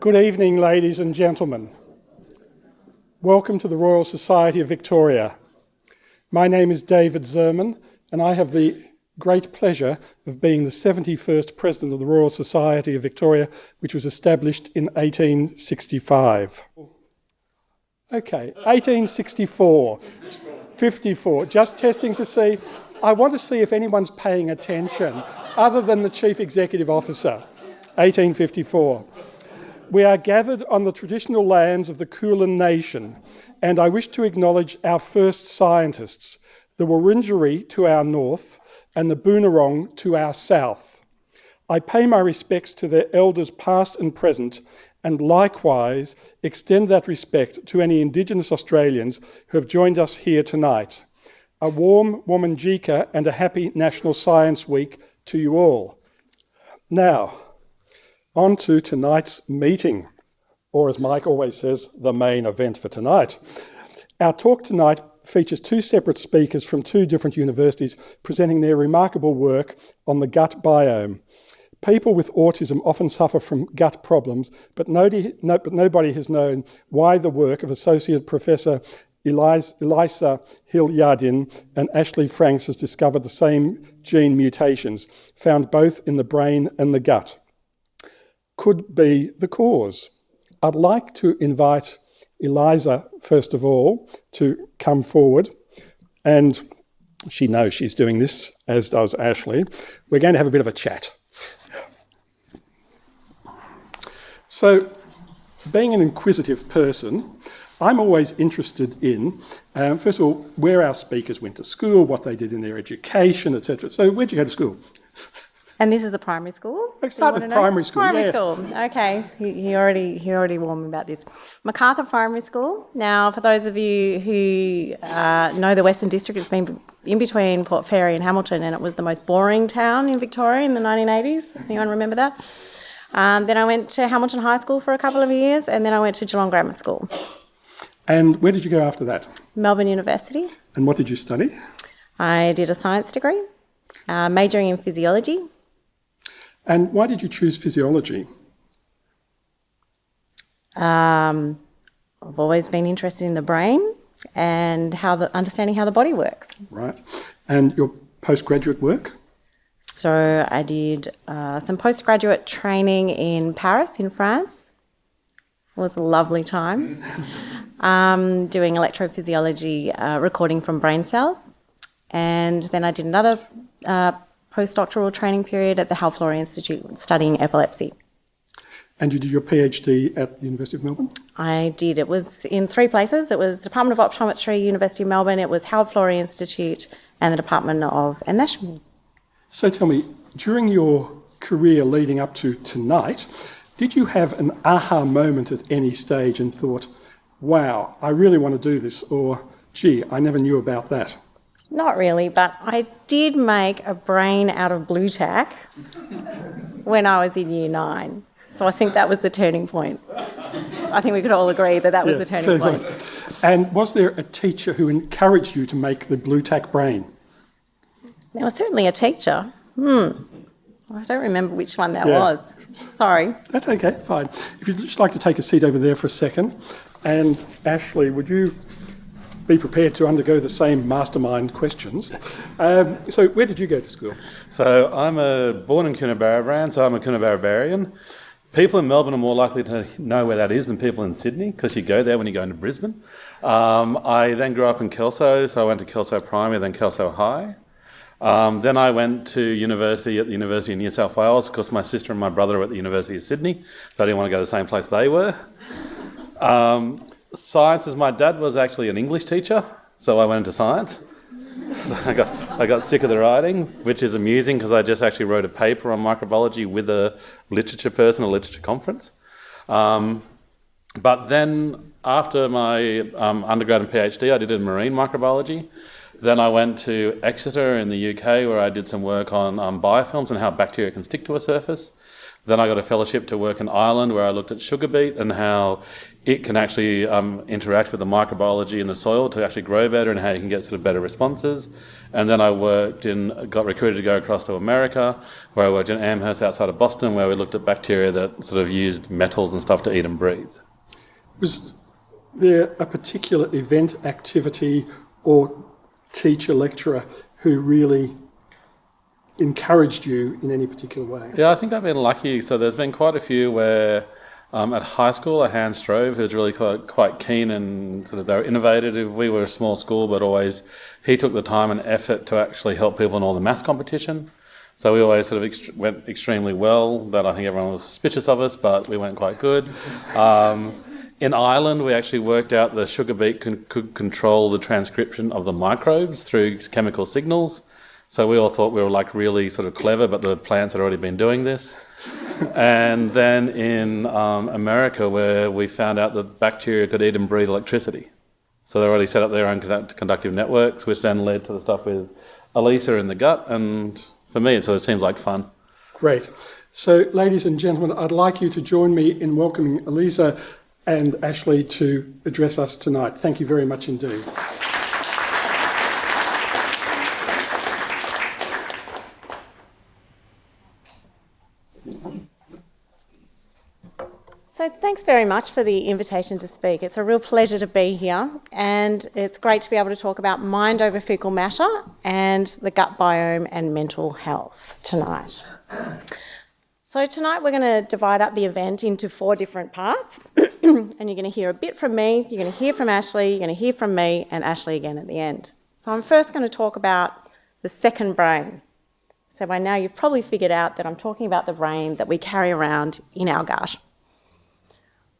Good evening, ladies and gentlemen. Welcome to the Royal Society of Victoria. My name is David Zerman, and I have the great pleasure of being the 71st President of the Royal Society of Victoria, which was established in 1865. Okay, 1864, 54, just testing to see. I want to see if anyone's paying attention other than the Chief Executive Officer, 1854. We are gathered on the traditional lands of the Kulin Nation, and I wish to acknowledge our first scientists, the Wurundjeri to our north and the Boonwurrung to our south. I pay my respects to their elders past and present and likewise extend that respect to any Indigenous Australians who have joined us here tonight. A warm Wominjeka and a happy National Science Week to you all. Now, on to tonight's meeting, or as Mike always says, the main event for tonight. Our talk tonight features two separate speakers from two different universities presenting their remarkable work on the gut biome. People with autism often suffer from gut problems, but nobody, no, but nobody has known why the work of Associate Professor Elisa Hill-Yardin and Ashley Franks has discovered the same gene mutations, found both in the brain and the gut, could be the cause. I'd like to invite Eliza, first of all, to come forward. And she knows she's doing this, as does Ashley. We're going to have a bit of a chat. So, being an inquisitive person, I'm always interested in, um, first of all, where our speakers went to school, what they did in their education, etc. So, where'd you go to school? And this is the primary school. I started with primary school. Primary yes. school. Okay, he, he, already he already warned me about this. Macarthur Primary School. Now, for those of you who uh, know the Western District, it's been in between Port Fairy and Hamilton, and it was the most boring town in Victoria in the 1980s. Anyone remember that? Um, then I went to Hamilton High School for a couple of years, and then I went to Geelong Grammar School. And where did you go after that? Melbourne University. And what did you study? I did a science degree, uh, majoring in physiology and why did you choose physiology? Um, I've always been interested in the brain and how the understanding how the body works. Right. And your postgraduate work? So I did uh, some postgraduate training in Paris, in France. It was a lovely time. um, doing electrophysiology, uh, recording from brain cells. And then I did another uh, postdoctoral training period at the Hal Florey Institute studying epilepsy. And you did your PhD at the University of Melbourne? I did. It was in three places. It was Department of Optometry, University of Melbourne, it was Hal Florey Institute, and the Department of Anatomy. So tell me, during your career leading up to tonight, did you have an aha moment at any stage and thought, wow, I really want to do this, or gee, I never knew about that? Not really, but I did make a brain out of Blu Tack when I was in year nine. So I think that was the turning point. I think we could all agree that that was yeah, the turning point. point. And was there a teacher who encouraged you to make the Blu Tack brain? There was certainly a teacher. Hmm. I don't remember which one that yeah. was. Sorry. That's okay, fine. If you'd just like to take a seat over there for a second. And Ashley, would you be prepared to undergo the same mastermind questions. Um, so, where did you go to school? So, I'm a, born in Coonabarabran, so I'm a Coonabarabarian. People in Melbourne are more likely to know where that is than people in Sydney because you go there when you go into Brisbane. Um, I then grew up in Kelso, so I went to Kelso Primary, then Kelso High. Um, then I went to university at the University of New South Wales because my sister and my brother were at the University of Sydney, so I didn't want to go to the same place they were. Um, sciences, my dad was actually an English teacher, so I went into science. So I got, I got sick of the writing, which is amusing because I just actually wrote a paper on microbiology with a literature person, a literature conference. Um, but then after my um, undergrad and PhD, I did in marine microbiology. Then I went to Exeter in the UK where I did some work on um, biofilms and how bacteria can stick to a surface. Then I got a fellowship to work in Ireland where I looked at sugar beet and how it can actually um, interact with the microbiology in the soil to actually grow better and how you can get sort of better responses. And then I worked in, got recruited to go across to America, where I worked in Amherst outside of Boston, where we looked at bacteria that sort of used metals and stuff to eat and breathe. Was there a particular event, activity, or teacher, lecturer who really encouraged you in any particular way? Yeah, I think I've been lucky. So there's been quite a few where um, at high school, a Hans Strove, who was really quite, quite keen and sort of they were innovative. We were a small school, but always he took the time and effort to actually help people in all the maths competition. So we always sort of ext- went extremely well. That I think everyone was suspicious of us, but we went quite good. Um, in Ireland, we actually worked out the sugar beet could control the transcription of the microbes through chemical signals. So we all thought we were like really sort of clever, but the plants had already been doing this and then in um, America, where we found out that bacteria could eat and breathe electricity. So they already set up their own conductive networks, which then led to the stuff with Elisa in the gut. And for me, it sort of seems like fun. Great. So, ladies and gentlemen, I'd like you to join me in welcoming Elisa and Ashley to address us tonight. Thank you very much indeed. So, thanks very much for the invitation to speak. It's a real pleasure to be here, and it's great to be able to talk about mind over fecal matter and the gut biome and mental health tonight. So, tonight we're going to divide up the event into four different parts, and you're going to hear a bit from me, you're going to hear from Ashley, you're going to hear from me, and Ashley again at the end. So, I'm first going to talk about the second brain. So, by now you've probably figured out that I'm talking about the brain that we carry around in our gut.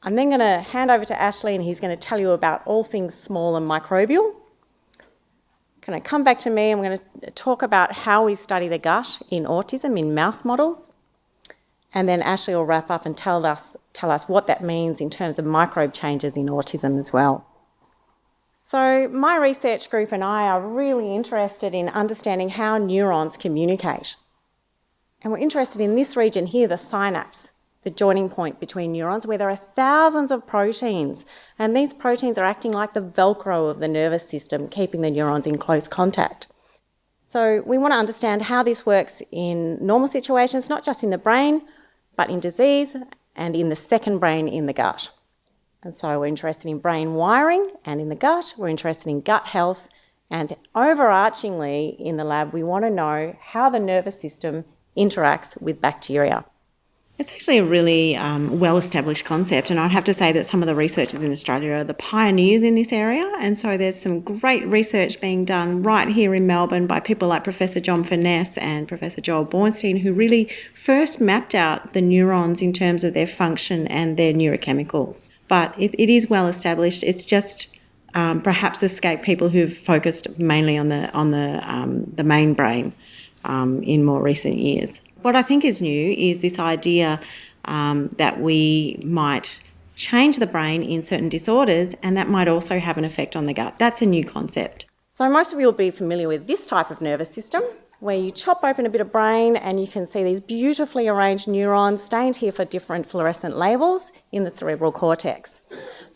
I'm then going to hand over to Ashley and he's going to tell you about all things small and microbial. Going to come back to me and we're going to talk about how we study the gut in autism in mouse models. And then Ashley will wrap up and tell us, tell us what that means in terms of microbe changes in autism as well. So, my research group and I are really interested in understanding how neurons communicate. And we're interested in this region here, the synapse the joining point between neurons, where there are thousands of proteins. And these proteins are acting like the Velcro of the nervous system, keeping the neurons in close contact. So, we want to understand how this works in normal situations, not just in the brain, but in disease and in the second brain in the gut. And so, we're interested in brain wiring and in the gut, we're interested in gut health, and overarchingly in the lab, we want to know how the nervous system interacts with bacteria. It's actually a really um, well established concept, and I'd have to say that some of the researchers in Australia are the pioneers in this area. And so there's some great research being done right here in Melbourne by people like Professor John Furness and Professor Joel Bornstein, who really first mapped out the neurons in terms of their function and their neurochemicals. But it, it is well established. It's just um, perhaps escaped people who've focused mainly on the on the um, the main brain um, in more recent years. What I think is new is this idea um, that we might change the brain in certain disorders and that might also have an effect on the gut. That's a new concept. So, most of you will be familiar with this type of nervous system where you chop open a bit of brain and you can see these beautifully arranged neurons stained here for different fluorescent labels in the cerebral cortex.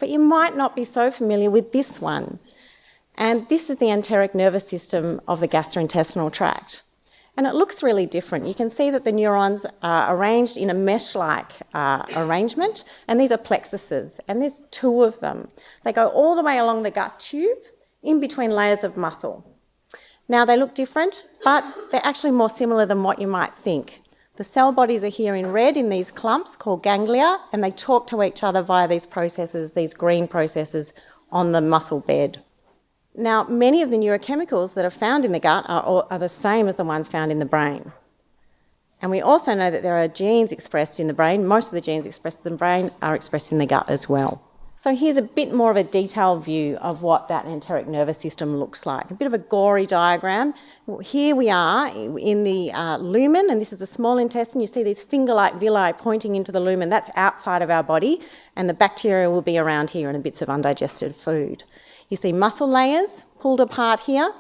But you might not be so familiar with this one. And this is the enteric nervous system of the gastrointestinal tract. And it looks really different. You can see that the neurons are arranged in a mesh-like uh, arrangement, and these are plexuses, and there's two of them. They go all the way along the gut tube, in between layers of muscle. Now they look different, but they're actually more similar than what you might think. The cell bodies are here in red in these clumps called ganglia, and they talk to each other via these processes, these green processes on the muscle bed. Now, many of the neurochemicals that are found in the gut are, are the same as the ones found in the brain. And we also know that there are genes expressed in the brain. Most of the genes expressed in the brain are expressed in the gut as well. So here's a bit more of a detailed view of what that enteric nervous system looks like. A bit of a gory diagram. Here we are in the uh, lumen, and this is the small intestine. You see these finger-like villi pointing into the lumen. That's outside of our body, and the bacteria will be around here and bits of undigested food. You see muscle layers pulled apart here,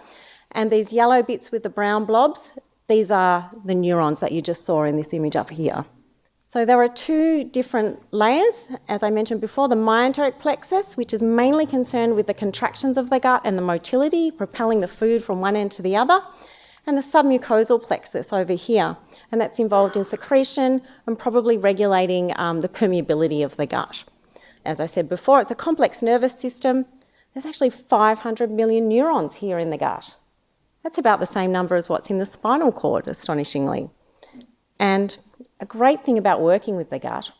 and these yellow bits with the brown blobs, these are the neurons that you just saw in this image up here. So there are two different layers, as I mentioned before, the myenteric plexus, which is mainly concerned with the contractions of the gut and the motility, propelling the food from one end to the other, and the submucosal plexus over here, and that's involved in secretion and probably regulating um, the permeability of the gut. As I said before, it's a complex nervous system. There's actually 500 million neurons here in the gut. That's about the same number as what's in the spinal cord, astonishingly. And a great thing about working with the gut,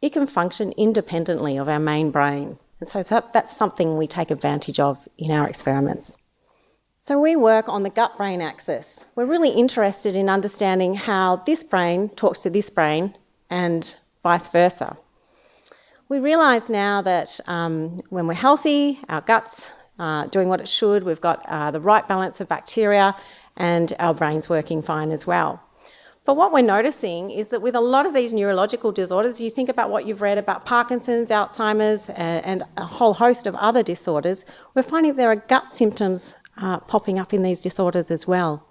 it can function independently of our main brain. And so that's something we take advantage of in our experiments. So we work on the gut-brain axis. We're really interested in understanding how this brain talks to this brain and vice versa. We realise now that um, when we're healthy, our guts are doing what it should, we've got uh, the right balance of bacteria and our brain's working fine as well. But what we're noticing is that with a lot of these neurological disorders, you think about what you've read about Parkinson's, Alzheimer's, and, a whole host of other disorders, we're finding there are gut symptoms uh, popping up in these disorders as well.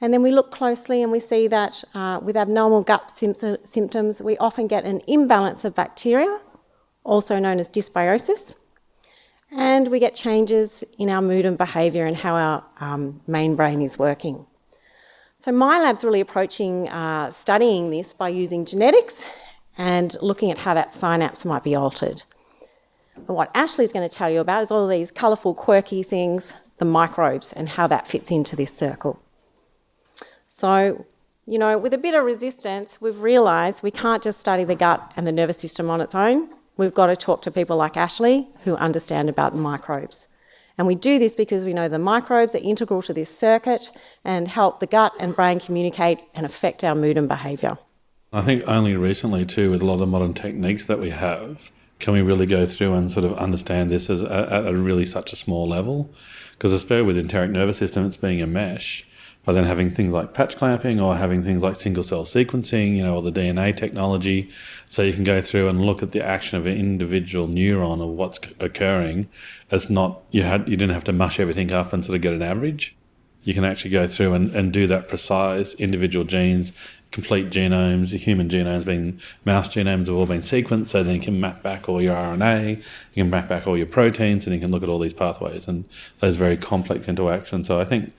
And then we look closely and we see that uh, with abnormal gut symptoms, we often get an imbalance of bacteria, also known as dysbiosis, and we get changes in our mood and behaviour and how our um, main brain is working. So my lab's really approaching uh, studying this by using genetics and looking at how that synapse might be altered. And what Ashley's going to tell you about is all these colourful, quirky things, the microbes, and how that fits into this circle. So, you know, with a bit of resistance, we've realised we can't just study the gut and the nervous system on its own. We've got to talk to people like Ashley who understand about the microbes. And we do this because we know the microbes are integral to this circuit and help the gut and brain communicate and affect our mood and behaviour. I think only recently, too, with a lot of the modern techniques that we have, can we really go through and sort of understand this as a, at a really such a small level? Because especially with enteric nervous system, it's being a mesh by then having things like patch clamping or having things like single cell sequencing, you know, or the DNA technology. So you can go through and look at the action of an individual neuron of what's occurring. It's not, you had, you didn't have to mush everything up and sort of get an average. You can actually go through and, and do that precise individual genes, complete genomes, human genomes being mouse genomes have all been sequenced, so then you can map back all your RNA, you can map back all your proteins, and you can look at all these pathways and those very complex interactions. So I think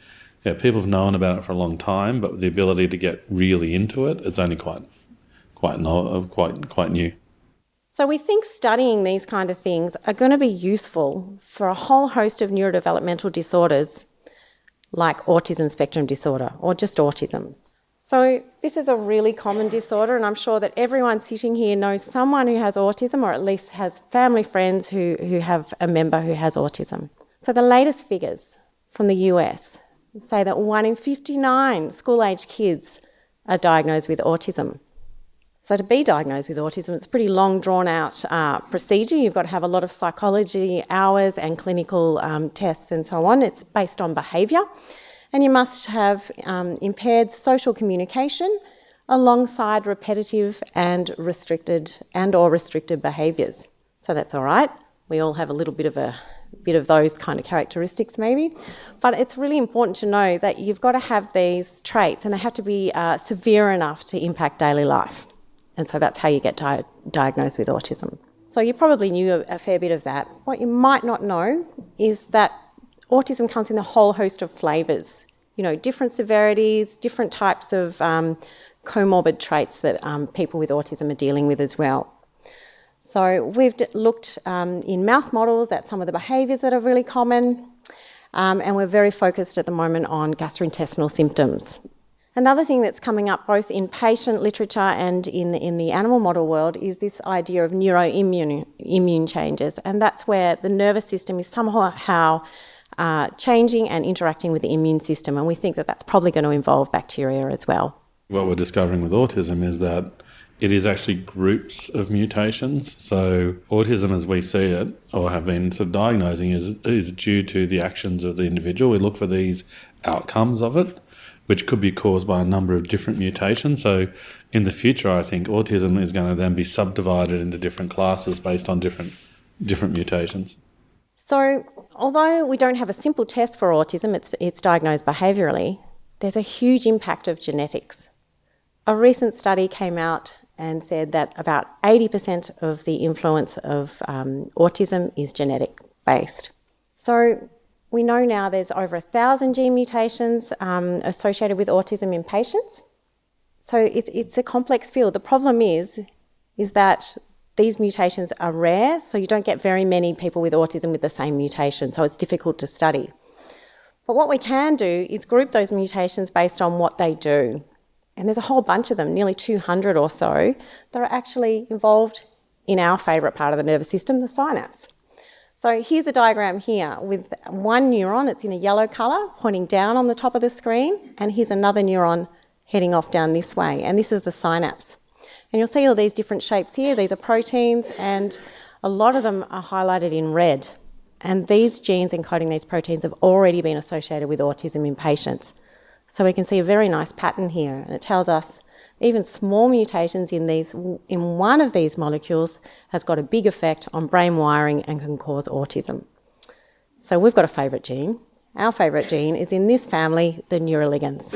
yeah, people have known about it for a long time, but the ability to get really into it, it's only quite, quite, no, uh, quite, quite new. So we think studying these kind of things are going to be useful for a whole host of neurodevelopmental disorders like autism spectrum disorder or just autism. So this is a really common disorder and I'm sure that everyone sitting here knows someone who has autism or at least has family friends who, who have a member who has autism. So the latest figures from the US say that one in 59 school age kids are diagnosed with autism. So, to be diagnosed with autism, it's a pretty long, drawn out uh, procedure. You've got to have a lot of psychology hours and clinical um, tests and so on. It's based on behaviour. And you must have um, impaired social communication alongside repetitive and restricted and or restricted behaviours. So that's all right. We all have a little bit of a bit of those kind of characteristics maybe. But it's really important to know that you've got to have these traits and they have to be uh, severe enough to impact daily life. And so that's how you get di diagnosed with autism. So you probably knew a, a fair bit of that. What you might not know is that autism comes in a whole host of flavours. You know, different severities, different types of um, comorbid traits that um, people with autism are dealing with as well. So we've looked um, in mouse models at some of the behaviours that are really common, um, and we're very focused at the moment on gastrointestinal symptoms. Another thing that's coming up both in patient literature and in, in the animal model world is this idea of neuroimmune immune changes, and that's where the nervous system is somehow uh, changing and interacting with the immune system, and we think that that's probably going to involve bacteria as well. What we're discovering with autism is that it is actually groups of mutations. So autism, as we see it, or have been sort of diagnosing, is is due to the actions of the individual. We look for these outcomes of it, which could be caused by a number of different mutations. So in the future, I think autism is going to then be subdivided into different classes based on different different mutations. So although we don't have a simple test for autism, it's it's diagnosed behaviourally. There's a huge impact of genetics. A recent study came out and said that about 80% of the influence of um, autism is genetic based. So we know now there's over a thousand gene mutations um, associated with autism in patients. So it's, it's a complex field. The problem is, is that these mutations are rare, so you don't get very many people with autism with the same mutation, so it's difficult to study. But what we can do is group those mutations based on what they do. And there's a whole bunch of them, nearly 200 or so, that are actually involved in our favourite part of the nervous system, the synapse. So here's a diagram here with one neuron, it's in a yellow colour, pointing down on the top of the screen, and here's another neuron heading off down this way, and this is the synapse. And you'll see all these different shapes here, these are proteins, and a lot of them are highlighted in red. And these genes encoding these proteins have already been associated with autism in patients. So we can see a very nice pattern here, and it tells us even small mutations in these in one of these molecules has got a big effect on brain wiring and can cause autism. So we've got a favourite gene. Our favourite gene is in this family, the neuroligins.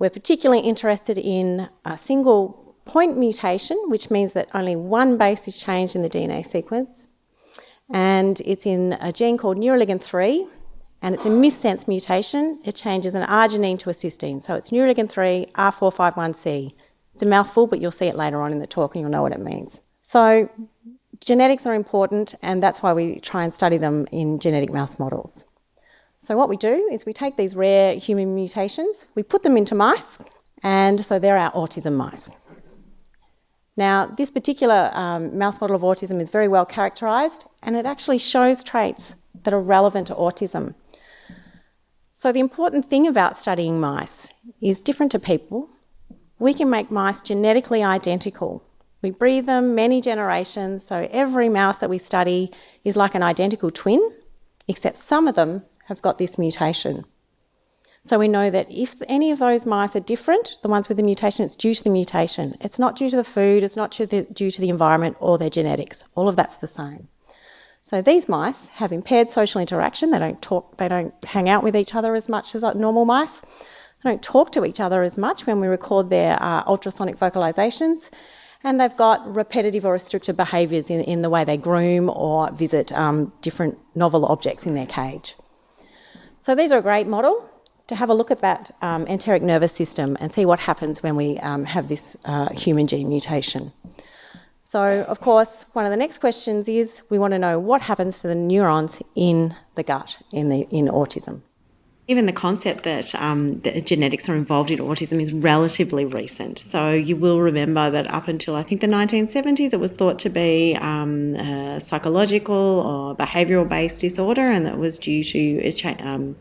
We're particularly interested in a single point mutation, which means that only one base is changed in the DNA sequence. And it's in a gene called neuroligin 3, and it's a missense mutation. It changes an arginine to a cysteine. So it's neuroligin 3, R451C. It's a mouthful, but you'll see it later on in the talk and you'll know what it means. So genetics are important, and that's why we try and study them in genetic mouse models. So what we do is we take these rare human mutations, we put them into mice, and so they're our autism mice. Now, this particular um, mouse model of autism is very well characterised, and it actually shows traits that are relevant to autism. So the important thing about studying mice is different to people. We can make mice genetically identical. We breed them many generations, so every mouse that we study is like an identical twin, except some of them have got this mutation. So we know that if any of those mice are different, the ones with the mutation, it's due to the mutation. It's not due to the food, it's not due to the, due to the environment or their genetics. All of that's the same. So these mice have impaired social interaction. They don't talk, they don't hang out with each other as much as normal mice. They don't talk to each other as much when we record their uh, ultrasonic vocalizations. And they've got repetitive or restricted behaviours in, in the way they groom or visit um, different novel objects in their cage. So these are a great model to have a look at that um, enteric nervous system and see what happens when we um, have this uh, human gene mutation. So, of course, one of the next questions is we want to know what happens to the neurons in the gut in, the, in autism. Even the concept that, um, that genetics are involved in autism is relatively recent. So you will remember that up until I think the 1970s, it was thought to be um, a psychological or behavioural based disorder, and that was due to a um,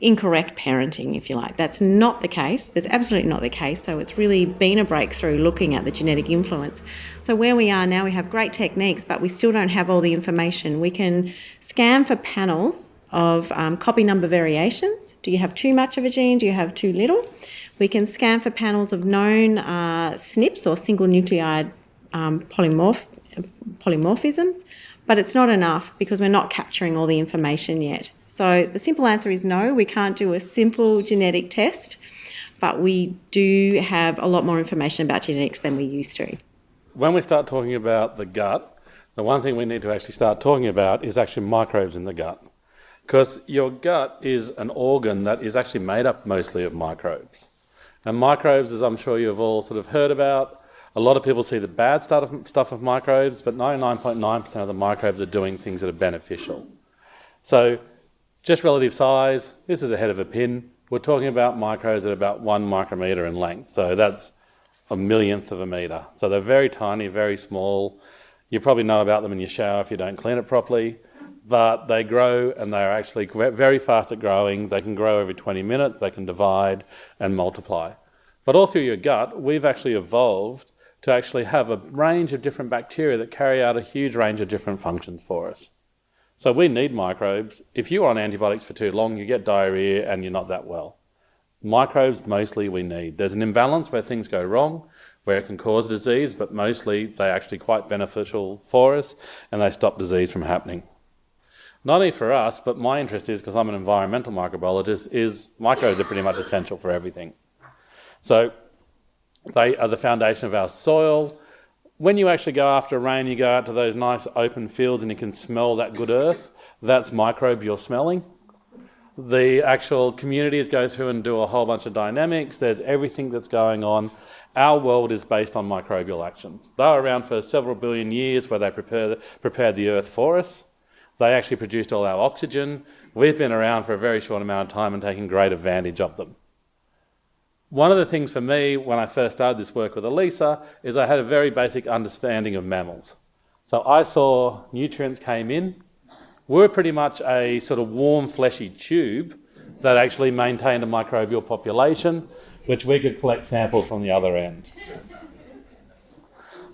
incorrect parenting, if you like. That's not the case. That's absolutely not the case. So it's really been a breakthrough looking at the genetic influence. So where we are now, we have great techniques, but we still don't have all the information. We can scan for panels of um, copy number variations. Do you have too much of a gene? Do you have too little? We can scan for panels of known uh, SNPs or single nucleotide um, polymorph polymorphisms, but it's not enough because we're not capturing all the information yet. So the simple answer is no, we can't do a simple genetic test, but we do have a lot more information about genetics than we used to. When we start talking about the gut, the one thing we need to actually start talking about is actually microbes in the gut. Because your gut is an organ that is actually made up mostly of microbes. And microbes, as I'm sure you've all sort of heard about, a lot of people see the bad stuff of microbes, but 99.9% of the microbes are doing things that are beneficial. So just relative size, this is a head of a pin. We're talking about micros at about one micrometer in length. So that's a millionth of a meter. So they're very tiny, very small. You probably know about them in your shower if you don't clean it properly. But they grow and they're actually very fast at growing. They can grow every 20 minutes, they can divide and multiply. But all through your gut, we've actually evolved to actually have a range of different bacteria that carry out a huge range of different functions for us. So we need microbes. If you're on antibiotics for too long, you get diarrhea and you're not that well. Microbes mostly we need. There's an imbalance where things go wrong, where it can cause disease, but mostly they're actually quite beneficial for us and they stop disease from happening. Not only for us, but my interest is, because I'm an environmental microbiologist, is microbes are pretty much essential for everything. So They are the foundation of our soil. When you actually go after rain, you go out to those nice open fields and you can smell that good earth. That's microbes you're smelling. The actual communities go through and do a whole bunch of dynamics. There's everything that's going on. Our world is based on microbial actions. They were around for several billion years where they prepared, prepared the earth for us. They actually produced all our oxygen. We've been around for a very short amount of time and taken great advantage of them. One of the things for me when I first started this work with Elisa is I had a very basic understanding of mammals. So I saw nutrients came in. We're pretty much a sort of warm, fleshy tube that actually maintained a microbial population, which we could collect samples from the other end.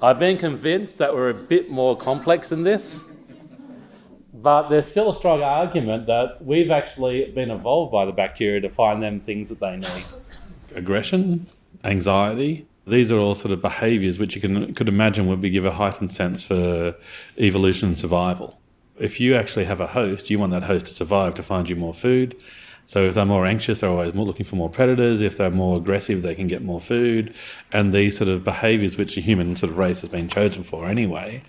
I've been convinced that we're a bit more complex than this. But there's still a strong argument that we've actually been evolved by the bacteria to find them things that they need. Aggression, anxiety, these are all sort of behaviours which you can could imagine would be give a heightened sense for evolution and survival. If you actually have a host, you want that host to survive to find you more food. So if they're more anxious, they're always more looking for more predators. If they're more aggressive, they can get more food. And these sort of behaviours, which the human sort of race has been chosen for anyway,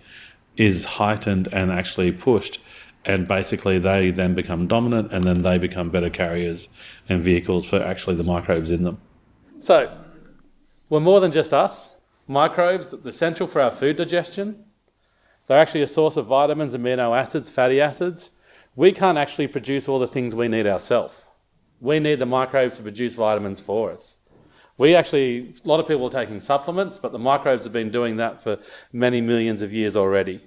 is heightened and actually pushed and basically they then become dominant and then they become better carriers and vehicles for actually the microbes in them. So, we're more than just us. Microbes, are essential for our food digestion. They're actually a source of vitamins, amino acids, fatty acids. We can't actually produce all the things we need ourselves. We need the microbes to produce vitamins for us. We actually, a lot of people are taking supplements, but the microbes have been doing that for many millions of years already.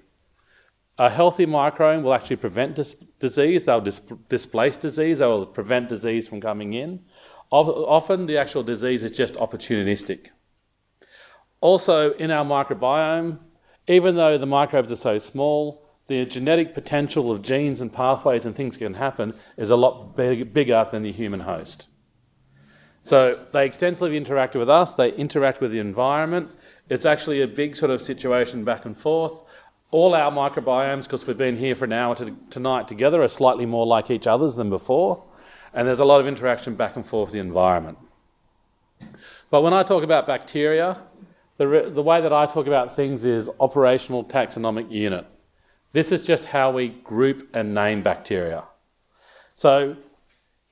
A healthy microbiome will actually prevent dis disease, they'll dis displace disease, they will prevent disease from coming in. Often the actual disease is just opportunistic. Also, in our microbiome, even though the microbes are so small, the genetic potential of genes and pathways and things can happen is a lot big, bigger than the human host. So they extensively interact with us, they interact with the environment. It's actually a big sort of situation back and forth all our microbiomes, because we've been here for an hour to, tonight together, are slightly more like each other's than before, and there's a lot of interaction back and forth with the environment. But when I talk about bacteria, the, the way that I talk about things is operational taxonomic unit. This is just how we group and name bacteria. So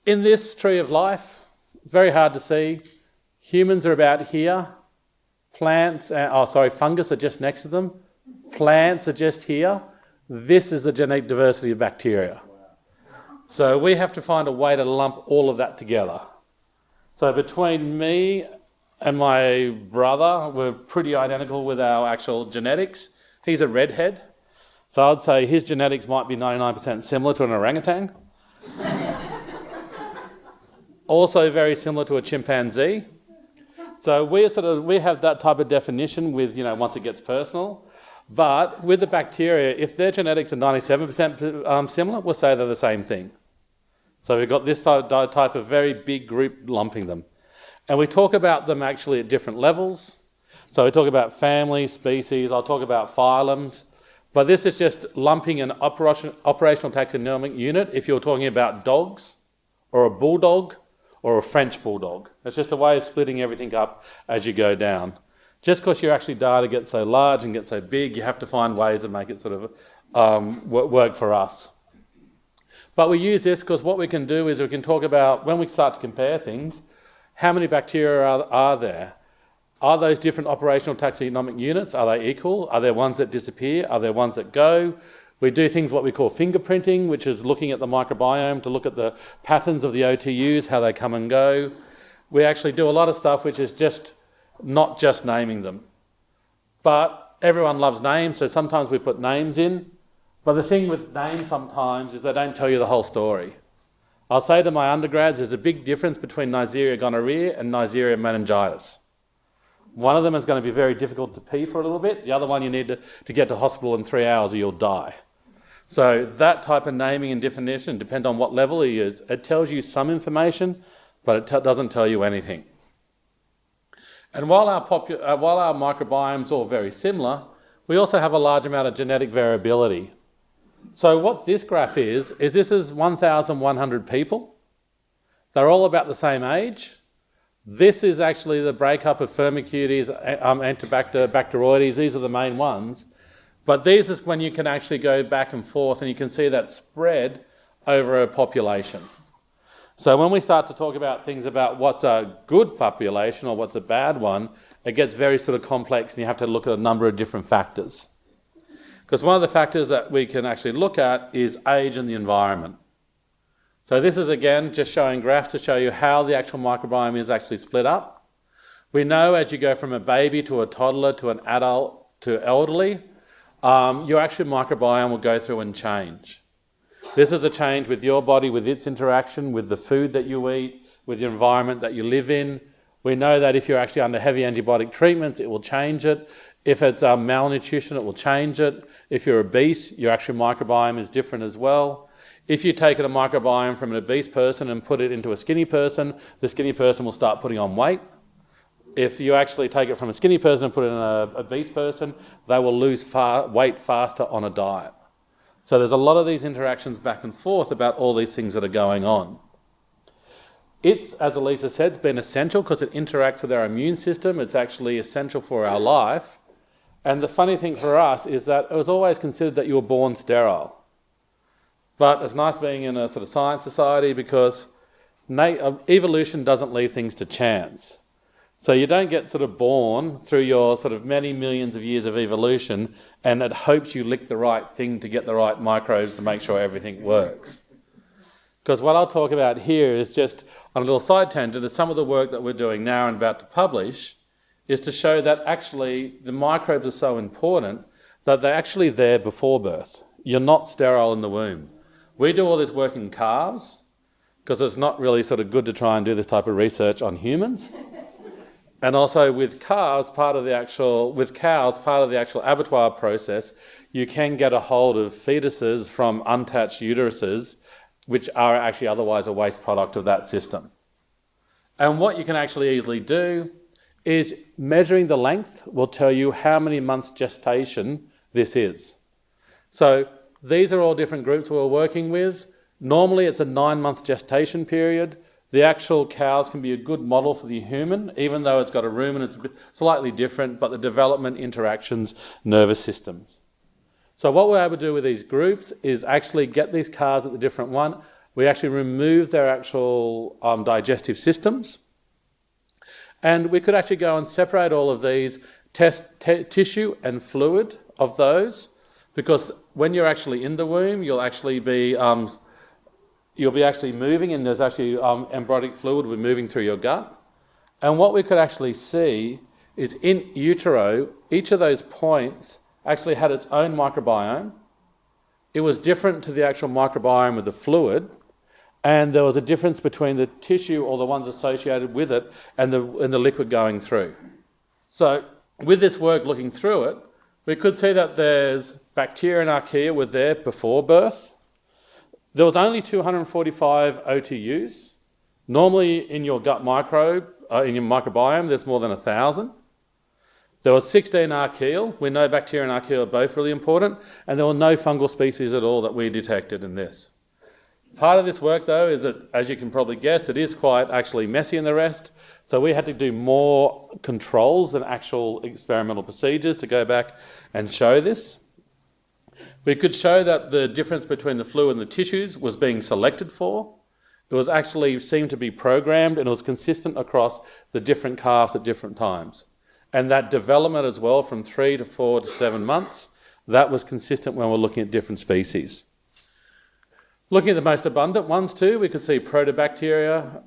in this tree of life, very hard to see, humans are about here, plants, uh, oh sorry, fungus are just next to them, plants are just here. This is the genetic diversity of bacteria. So we have to find a way to lump all of that together. So between me and my brother, we're pretty identical with our actual genetics. He's a redhead. So I'd say his genetics might be 99% similar to an orangutan. also very similar to a chimpanzee. So we sort of we have that type of definition with, you know, once it gets personal. But with the bacteria, if their genetics are 97% um, similar, we'll say they're the same thing. So we've got this type of very big group lumping them. And we talk about them actually at different levels. So we talk about families, species, I'll talk about phylums. But this is just lumping an operation, operational taxonomic unit if you're talking about dogs or a bulldog or a French bulldog. It's just a way of splitting everything up as you go down. Just because your actually data gets so large and gets so big, you have to find ways to make it sort of um, work for us. But we use this because what we can do is we can talk about, when we start to compare things, how many bacteria are, are there? Are those different operational taxonomic units, are they equal? Are there ones that disappear? Are there ones that go? We do things what we call fingerprinting, which is looking at the microbiome to look at the patterns of the OTUs, how they come and go. We actually do a lot of stuff which is just not just naming them. But everyone loves names, so sometimes we put names in. But the thing with names sometimes is they don't tell you the whole story. I'll say to my undergrads, there's a big difference between Neisseria gonorrhea and Neisseria meningitis. One of them is going to be very difficult to pee for a little bit. The other one you need to, to get to hospital in three hours or you'll die. So that type of naming and definition, depend on what level is, it tells you some information, but it doesn't tell you anything. And while our, uh, while our microbiomes all very similar, we also have a large amount of genetic variability. So what this graph is, is this is 1,100 people. They're all about the same age, This is actually the breakup of Firmicutes, um, Enterobacter, Bacteroides. These are the main ones. But these is when you can actually go back and forth and you can see that spread over a population. So when we start to talk about things about what's a good population or what's a bad one, it gets very sort of complex and you have to look at a number of different factors. Because one of the factors that we can actually look at is age and the environment. So this is again just showing graphs to show you how the actual microbiome is actually split up. We know as you go from a baby to a toddler to an adult to elderly, um, your actual microbiome will go through and change. This is a change with your body, with its interaction, with the food that you eat, with the environment that you live in. We know that if you're actually under heavy antibiotic treatments, it will change it. If it's um, malnutrition, it will change it. If you're obese, your actual microbiome is different as well. If you take a microbiome from an obese person and put it into a skinny person, the skinny person will start putting on weight. If you actually take it from a skinny person and put it in an obese person, they will lose far, weight faster on a diet. So there's a lot of these interactions back and forth about all these things that are going on. It's, as Elisa said, been essential because it interacts with our immune system. It's actually essential for our life. And the funny thing for us is that it was always considered that you were born sterile. But it's nice being in a sort of science society because evolution doesn't leave things to chance. So you don't get sort of born through your sort of many millions of years of evolution and it hopes you lick the right thing to get the right microbes to make sure everything works. Because what I'll talk about here is just on a little side tangent is some of the work that we're doing now and about to publish is to show that actually the microbes are so important that they're actually there before birth. You're not sterile in the womb. We do all this work in calves because it's not really sort of good to try and do this type of research on humans. And also with calves, part of the actual, with cows, part of the actual abattoir process, you can get a hold of fetuses from untouched uteruses, which are actually otherwise a waste product of that system. And what you can actually easily do is measuring the length will tell you how many months gestation this is. So these are all different groups we're working with. Normally it's a nine month gestation period. The actual cows can be a good model for the human, even though it's got a rumen, it's a slightly different, but the development interactions, nervous systems. So what we're able to do with these groups is actually get these cars at the different one. We actually remove their actual um, digestive systems. And we could actually go and separate all of these, test tissue and fluid of those, because when you're actually in the womb, you'll actually be um, you'll be actually moving, and there's actually um, embryonic fluid moving through your gut. And what we could actually see is in utero, each of those points actually had its own microbiome. It was different to the actual microbiome of the fluid, and there was a difference between the tissue or the ones associated with it and the, and the liquid going through. So with this work looking through it, we could see that there's bacteria and archaea were there before birth. There was only 245 OTUs. Normally in your gut microbe, uh, in your microbiome, there's more than a thousand. There was 16 archaeal. We know bacteria and archaea are both really important. And there were no fungal species at all that we detected in this. Part of this work, though, is that, as you can probably guess, it is quite actually messy in the rest. So we had to do more controls than actual experimental procedures to go back and show this. We could show that the difference between the fluid and the tissues was being selected for. It was actually seemed to be programmed and it was consistent across the different calves at different times. And that development as well from three to four to seven months, that was consistent when we're looking at different species. Looking at the most abundant ones too, we could see Proteobacteria,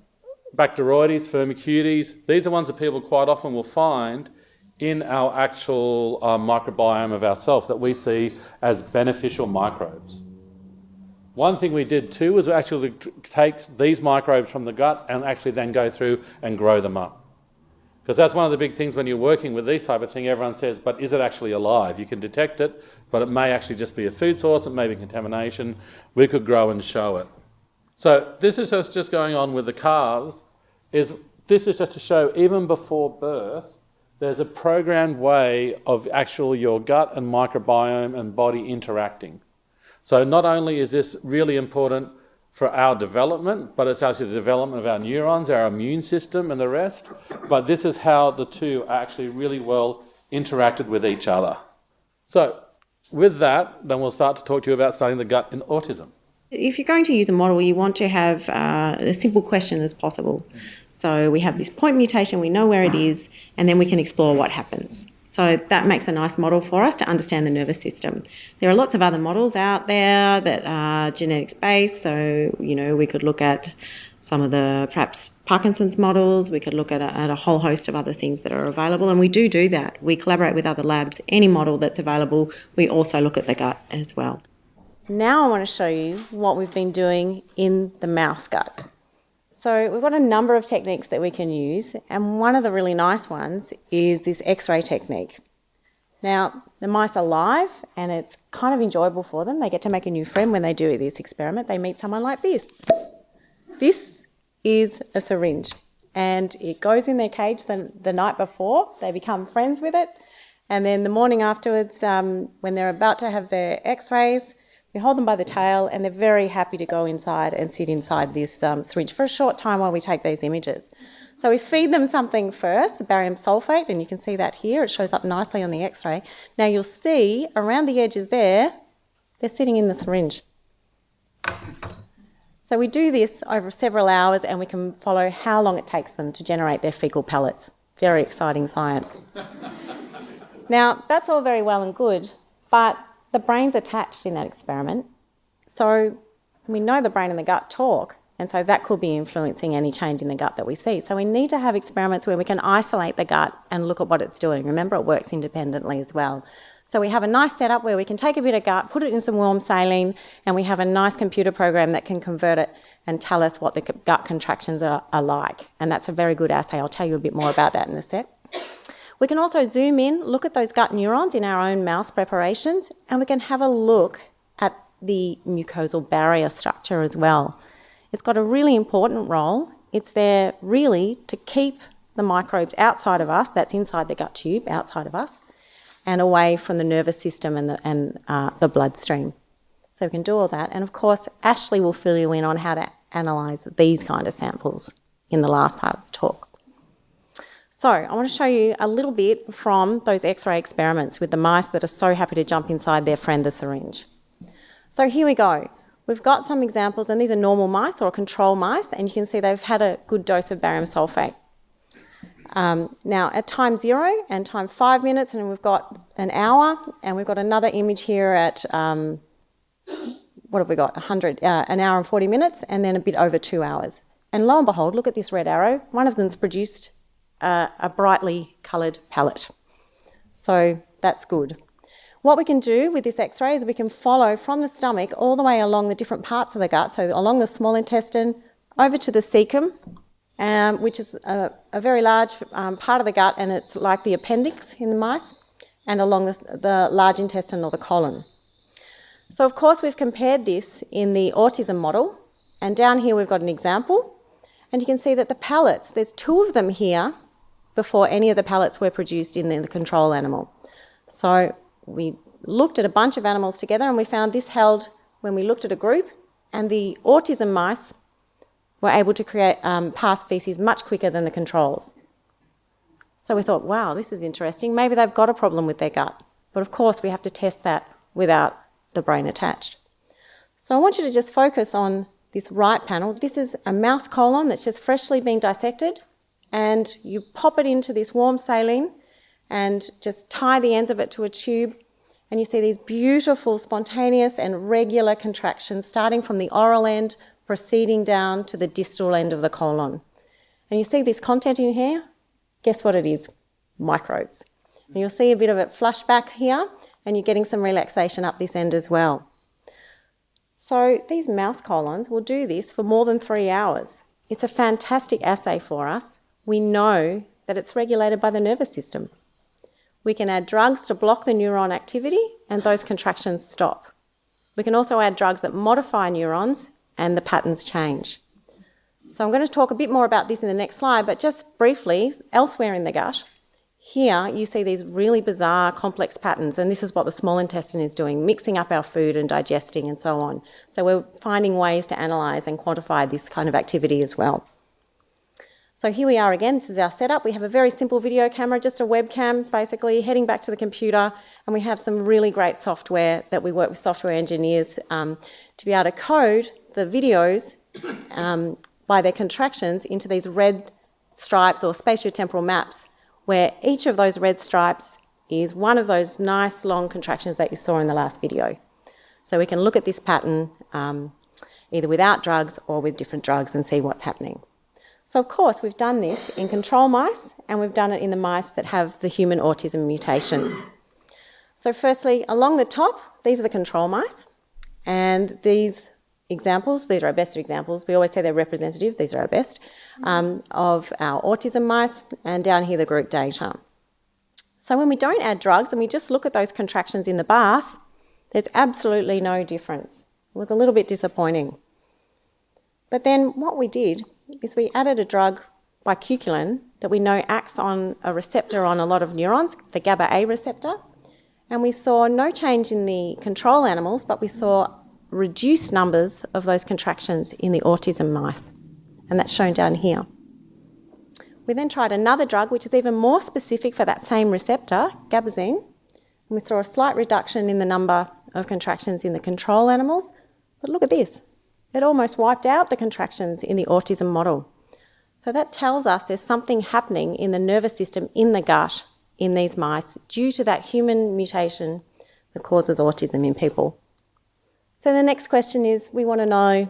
Bacteroides, Firmicutes. These are ones that people quite often will find in our actual uh, microbiome of ourselves that we see as beneficial microbes. One thing we did too was actually take these microbes from the gut and actually then go through and grow them up. Because that's one of the big things when you're working with these type of thing, everyone says, but is it actually alive? You can detect it, but it may actually just be a food source, it may be contamination. We could grow and show it. So this is just going on with the calves, is this is just to show even before birth, there's a programmed way of actually your gut and microbiome and body interacting. So not only is this really important for our development, but it's actually the development of our neurons, our immune system, and the rest. But this is how the two are actually really well interacted with each other. So, with that, then we'll start to talk to you about studying the gut in autism. If you're going to use a model, you want to have uh, a simple question as possible. So we have this point mutation, we know where it is, and then we can explore what happens. So that makes a nice model for us to understand the nervous system. There are lots of other models out there that are genetics based. So, you know, we could look at some of the perhaps Parkinson's models, we could look at a, at a whole host of other things that are available, and we do do that. We collaborate with other labs. Any model that's available, we also look at the gut as well. Now I want to show you what we've been doing in the mouse gut. So we've got a number of techniques that we can use, and one of the really nice ones is this X-ray technique. Now, the mice are live, and it's kind of enjoyable for them. They get to make a new friend when they do this experiment. They meet someone like this. This is a syringe, and it goes in their cage the, the night before. They become friends with it, and then the morning afterwards, um, when they're about to have their X-rays, we hold them by the tail and they're very happy to go inside and sit inside this um, syringe for a short time while we take these images. So we feed them something first, barium sulfate, and you can see that here. It shows up nicely on the x-ray. Now you'll see around the edges there, they're sitting in the syringe. So we do this over several hours and we can follow how long it takes them to generate their fecal pellets. Very exciting science. now, that's all very well and good, but the brain's attached in that experiment. So we know the brain and the gut talk, and so that could be influencing any change in the gut that we see. So we need to have experiments where we can isolate the gut and look at what it's doing. Remember, it works independently as well. So we have a nice setup where we can take a bit of gut, put it in some warm saline, and we have a nice computer program that can convert it and tell us what the gut contractions are, are like. And that's a very good assay. I'll tell you a bit more about that in a sec. We can also zoom in, look at those gut neurons in our own mouse preparations, and we can have a look at the mucosal barrier structure as well. It's got a really important role. It's there really to keep the microbes outside of us, that's inside the gut tube, outside of us, and away from the nervous system and the, and, uh, the bloodstream. So we can do all that. And of course, Ashley will fill you in on how to analyse these kind of samples in the last part of the talk. So I want to show you a little bit from those X-ray experiments with the mice that are so happy to jump inside their friend the syringe. So here we go. We've got some examples, and these are normal mice or control mice, and you can see they've had a good dose of barium sulfate. Um, now, at time zero and time five minutes, and we've got an hour, and we've got another image here at, um, what have we got, 100, uh, an hour and 40 minutes, and then a bit over two hours. And lo and behold, look at this red arrow. One of them's produced uh, a brightly coloured palette. So that's good. What we can do with this x-ray is we can follow from the stomach all the way along the different parts of the gut, so along the small intestine, over to the cecum, um, which is a, a very large um, part of the gut and it's like the appendix in the mice, and along the, the large intestine or the colon. So of course we've compared this in the autism model, and down here we've got an example, and you can see that the pallets, there's two of them here, before any of the pellets were produced in the, control animal. So we looked at a bunch of animals together and we found this held when we looked at a group and the autism mice were able to create um, pass feces much quicker than the controls. So we thought, wow, this is interesting. Maybe they've got a problem with their gut. But of course, we have to test that without the brain attached. So I want you to just focus on this right panel. This is a mouse colon that's just freshly been dissected and you pop it into this warm saline and just tie the ends of it to a tube and you see these beautiful spontaneous and regular contractions starting from the oral end proceeding down to the distal end of the colon. And you see this content in here? Guess what it is? Microbes. And you'll see a bit of it flush back here and you're getting some relaxation up this end as well. So these mouse colons will do this for more than three hours. It's a fantastic assay for us we know that it's regulated by the nervous system. We can add drugs to block the neuron activity and those contractions stop. We can also add drugs that modify neurons and the patterns change. So I'm going to talk a bit more about this in the next slide, but just briefly, elsewhere in the gut, Here, you see these really bizarre, complex patterns, and this is what the small intestine is doing, mixing up our food and digesting and so on. So, we're finding ways to analyse and quantify this kind of activity as well. So, here we are again. This is our setup. We have a very simple video camera, just a webcam basically, heading back to the computer, and we have some really great software that we work with software engineers um, to be able to code the videos um, by their contractions into these red stripes or spatiotemporal maps where each of those red stripes is one of those nice long contractions that you saw in the last video. So we can look at this pattern um, either without drugs or with different drugs and see what's happening. So of course we've done this in control mice and we've done it in the mice that have the human autism mutation. So firstly, along the top, these are the control mice and these examples, these are our best examples, we always say they're representative, these are our best, um, of our autism mice, and down here the group data. So when we don't add drugs and we just look at those contractions in the bath, there's absolutely no difference. It was a little bit disappointing. But then what we did is we added a drug, bicuculline, that we know acts on a receptor on a lot of neurons, the GABA A receptor, and we saw no change in the control animals, but we saw reduced numbers of those contractions in the autism mice and that's shown down here. We then tried another drug which is even more specific for that same receptor, gabazine, and we saw a slight reduction in the number of contractions in the control animals. But look at this, it almost wiped out the contractions in the autism model. So that tells us there's something happening in the nervous system in the gut in these mice due to that human mutation that causes autism in people. So the next question is we want to know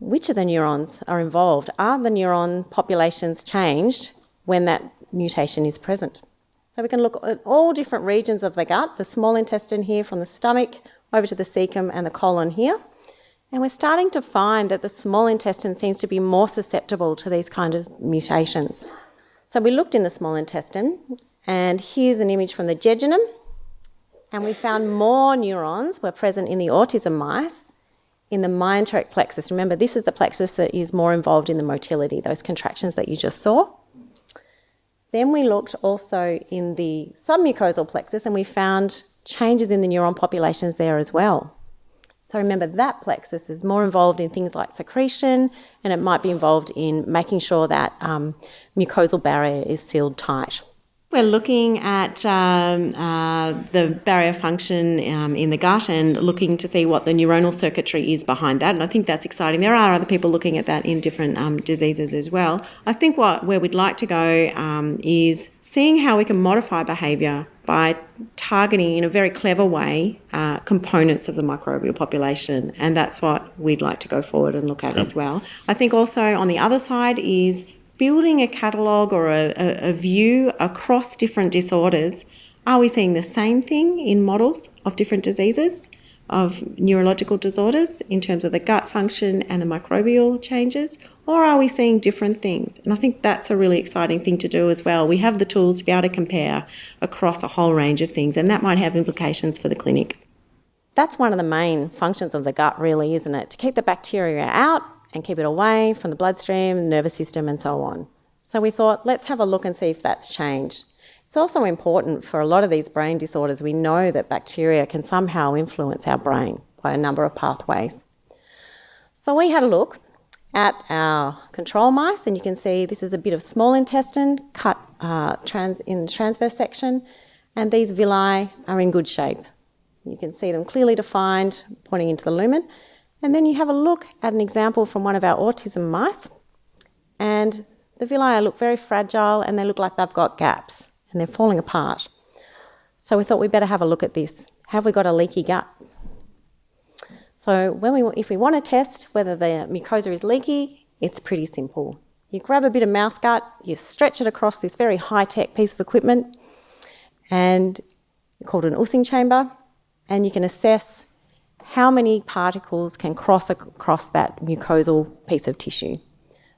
which of the neurons are involved? Are the neuron populations changed when that mutation is present? So we can look at all different regions of the gut, the small intestine here from the stomach over to the cecum and the colon here. And we're starting to find that the small intestine seems to be more susceptible to these kind of mutations. So we looked in the small intestine, and here's an image from the jejunum, and we found more neurons were present in the autism mice in the myenteric plexus. Remember, this is the plexus that is more involved in the motility, those contractions that you just saw. Then we looked also in the submucosal plexus and we found changes in the neuron populations there as well. So remember, that plexus is more involved in things like secretion and it might be involved in making sure that um, mucosal barrier is sealed tight. We're looking at um, uh, the barrier function um, in the gut and looking to see what the neuronal circuitry is behind that. And I think that's exciting. There are other people looking at that in different um, diseases as well. I think what where we'd like to go um, is seeing how we can modify behaviour by targeting in a very clever way uh, components of the microbial population. And that's what we'd like to go forward and look at yep. as well. I think also on the other side is building a catalogue or a, a, a view across different disorders, are we seeing the same thing in models of different diseases, of neurological disorders in terms of the gut function and the microbial changes, or are we seeing different things? And I think that's a really exciting thing to do as well. We have the tools to be able to compare across a whole range of things, and that might have implications for the clinic. That's one of the main functions of the gut, really, isn't it? To keep the bacteria out and keep it away from the bloodstream, nervous system, and so on. So we thought, let's have a look and see if that's changed. It's also important for a lot of these brain disorders, we know that bacteria can somehow influence our brain by a number of pathways. So we had a look at our control mice, and you can see this is a bit of small intestine cut uh, trans in transverse section, and these villi are in good shape. You can see them clearly defined, pointing into the lumen. And then you have a look at an example from one of our autism mice, and the villi look very fragile and they look like they've got gaps and they're falling apart. So we thought we'd better have a look at this. Have we got a leaky gut? So when we, if we want to test whether the mucosa is leaky, it's pretty simple. You grab a bit of mouse gut, you stretch it across this very high-tech piece of equipment, and called an Ussing chamber, and you can assess how many particles can cross across that mucosal piece of tissue.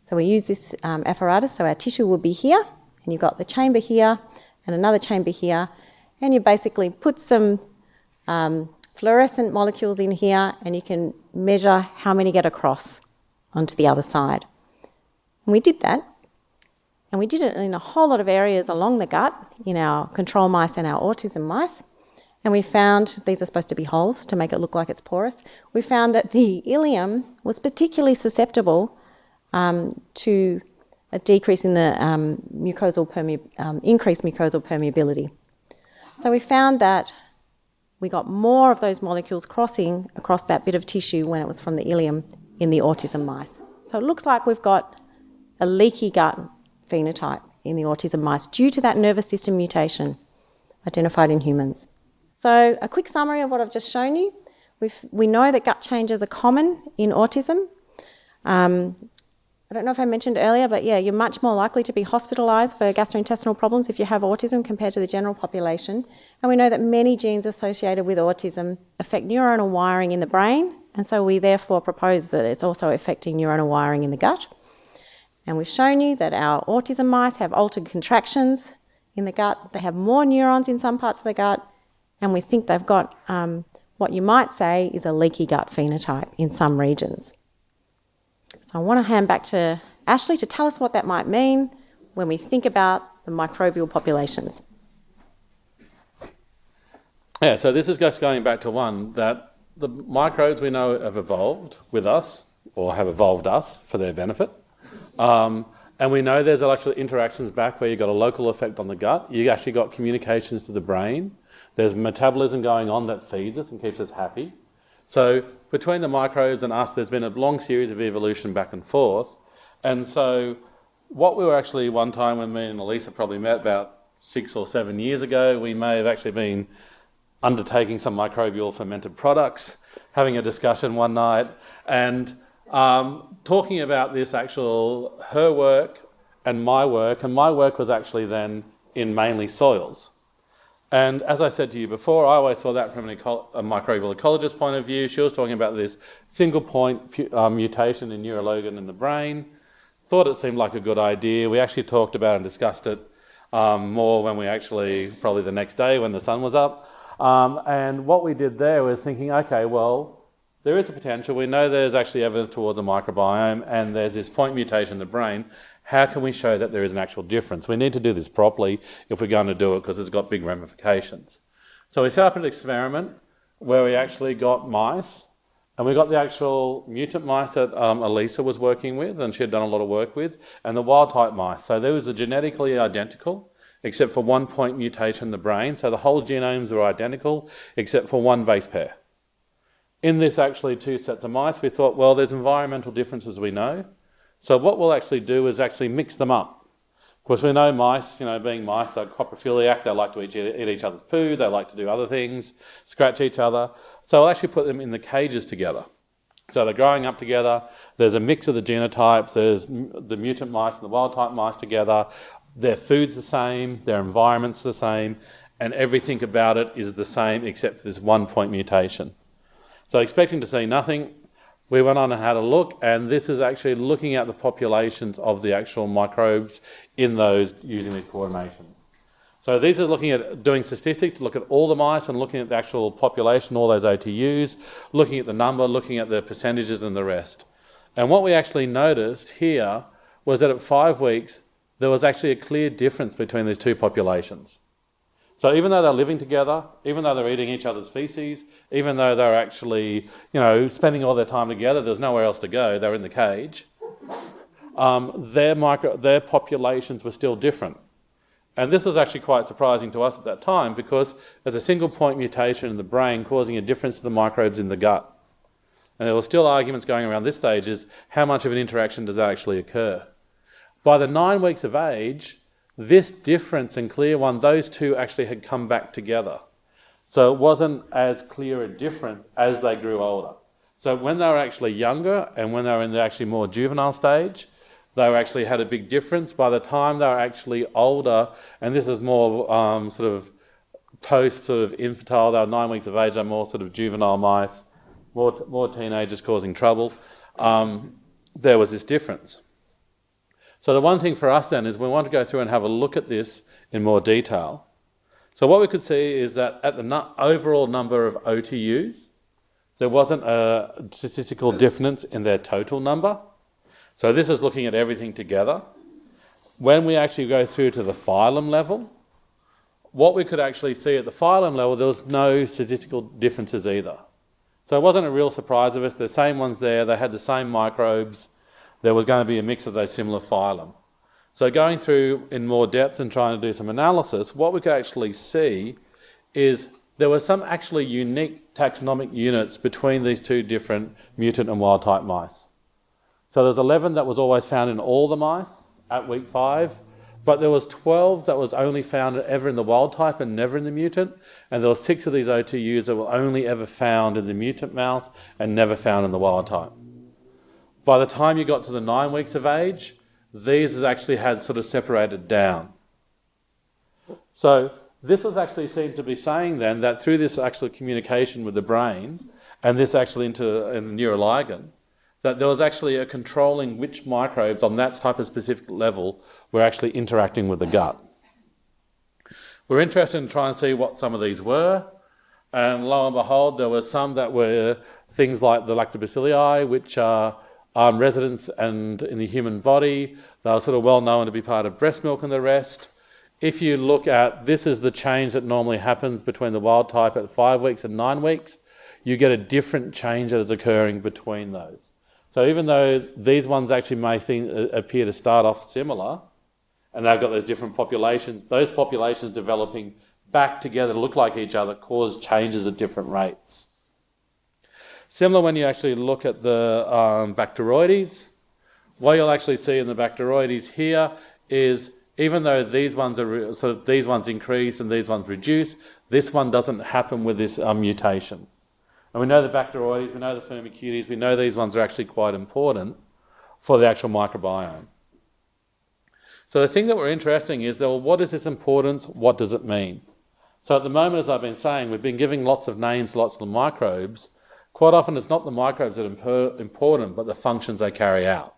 So we use this um, apparatus, so our tissue will be here, and you've got the chamber here, and another chamber here, and you basically put some um, fluorescent molecules in here, and you can measure how many get across onto the other side. And we did that, And we did it in a whole lot of areas along the gut in our control mice and our autism mice. And we found, these are supposed to be holes to make it look like it's porous, we found that the ileum was particularly susceptible um, to a decrease in the um, mucosal um, increased mucosal permeability. So we found that we got more of those molecules crossing across that bit of tissue when it was from the ileum in the autism mice. So it looks like we've got a leaky gut phenotype in the autism mice due to that nervous system mutation identified in humans. So a quick summary of what I've just shown you. We've, we know that gut changes are common in autism. Um, I don't know if I mentioned earlier, but yeah, you're much more likely to be hospitalised for gastrointestinal problems if you have autism compared to the general population. And we know that many genes associated with autism affect neuronal wiring in the brain, and so we therefore propose that it's also affecting neuronal wiring in the gut. And we've shown you that our autism mice have altered contractions in the gut, they have more neurons in some parts of the gut, and we think they've got um, what you might say is a leaky gut phenotype in some regions. So I want to hand back to Ashley to tell us what that might mean when we think about the microbial populations. Yeah, so this is just going back to one that the microbes we know have evolved with us or have evolved us for their benefit. Um, and we know there's actually interactions back where you've got a local effect on the gut. You've actually got communications to the brain. There's metabolism going on that feeds us and keeps us happy. So between the microbes and us, there's been a long series of evolution back and forth. And so what we were actually one time when me and Elisa probably met about six or seven years ago, we may have actually been undertaking some microbial fermented products, having a discussion one night, and um, talking about this actual, her work and my work, and my work was actually then in mainly soils. And as I said to you before, I always saw that from eco a microbial ecologist point of view. She was talking about this single point um, mutation in neuroligin in the brain. Thought it seemed like a good idea. We actually talked about and discussed it um, more when we actually, probably the next day when the sun was up. Um, and what we did there was thinking, okay, well, there is a potential. We know there's actually evidence towards a microbiome and there's this point mutation in the brain. How can we show that there is an actual difference? We need to do this properly if we're going to do it because it's got big ramifications. So we set up an experiment where we actually got mice and we got the actual mutant mice that um, Elisa was working with and she had done a lot of work with and the wild type mice. So there are genetically identical except for one point mutation in the brain. So the whole genomes are identical except for one base pair. In this actually two sets of mice, we thought, well, there's environmental differences we know. So what we'll actually do is actually mix them up. Of course, we know mice, you know, being mice, they're coprophiliac, they like to eat, each other's poo, they like to do other things, scratch each other. So we'll actually put them in the cages together. So they're growing up together. There's a mix of the genotypes. There's the mutant mice and the wild type mice together. Their food's the same, their environment's the same, and everything about it is the same except for this one point mutation. So expecting to see nothing, we went on and had a look, and this is actually looking at the populations of the actual microbes in those using the coordinations. So these are looking at doing statistics to look at all the mice and looking at the actual population, all those OTUs, looking at the number, looking at the percentages and the rest. And what we actually noticed here was that at five weeks, there was actually a clear difference between these two populations. So even though they're living together, even though they're eating each other's feces, even though they're actually, you know, spending all their time together, there's nowhere else to go, they're in the cage, um, their, micro, their populations were still different. And this was actually quite surprising to us at that time because there's a single point mutation in the brain causing a difference to the microbes in the gut. And there were still arguments going around this stage is how much of an interaction does that actually occur? By the nine weeks of age, this difference and clear one, those two actually had come back together. So it wasn't as clear a difference as they grew older. So when they were actually younger and when they were in the actually more juvenile stage, they actually had a big difference. By the time they were actually older, and this is more um, sort of post sort of infantile, they were nine weeks of age, they're more sort of juvenile mice, more, more teenagers causing trouble, um, there was this difference. So the one thing for us then is we want to go through and have a look at this in more detail. So what we could see is that at the overall number of OTUs, there wasn't a statistical difference in their total number. So this is looking at everything together. when we actually go through to the phylum level, what we could actually see at the phylum level, there was no statistical differences either. So it wasn't a real surprise of us. The same ones there, they had the same microbes. There was going to be a mix of those similar phylum. So going through in more depth and trying to do some analysis, what we could actually see is there were some actually unique taxonomic units between these two different mutant and wild type mice. So there's 11 that was always found in all the mice at week five, but there was 12 that was only found ever in the wild type and never in the mutant, and there were six of these OTUs that were only ever found in the mutant mouse and never found in the wild type. By the time you got to the nine weeks of age, these has actually had sort of separated down. So this was actually seen to be saying then that through this actual communication with the brain and this actually into in the neuroligin, that there was actually a controlling which microbes on that type of specific level were actually interacting with the gut. We're interested in trying to see what some of these were, and lo and behold, there were some that were things like the lactobacilli, which are um, residents and in the human body. They are sort of well known to be part of breast milk and the rest. If you look at this is the change that normally happens between the wild type at five weeks and nine weeks, you get a different change that is occurring between those. So even though these ones actually may think, uh, appear to start off similar, and they've got those different populations, those populations developing back together to look like each other cause changes at different rates. Similar when you actually look at the um, Bacteroides, what you'll actually see in the Bacteroides here is even though these ones are so these ones increase and these ones reduce, this one doesn't happen with this um, mutation. And we know the Bacteroides, we know the Firmicutes, we know these ones are actually quite important for the actual microbiome. So the thing that we're interested in is, well, what is this importance? What does it mean? So at the moment, as I've been saying, we've been giving lots of names, lots of microbes. Quite often, it's not the microbes that are important, but the functions they carry out.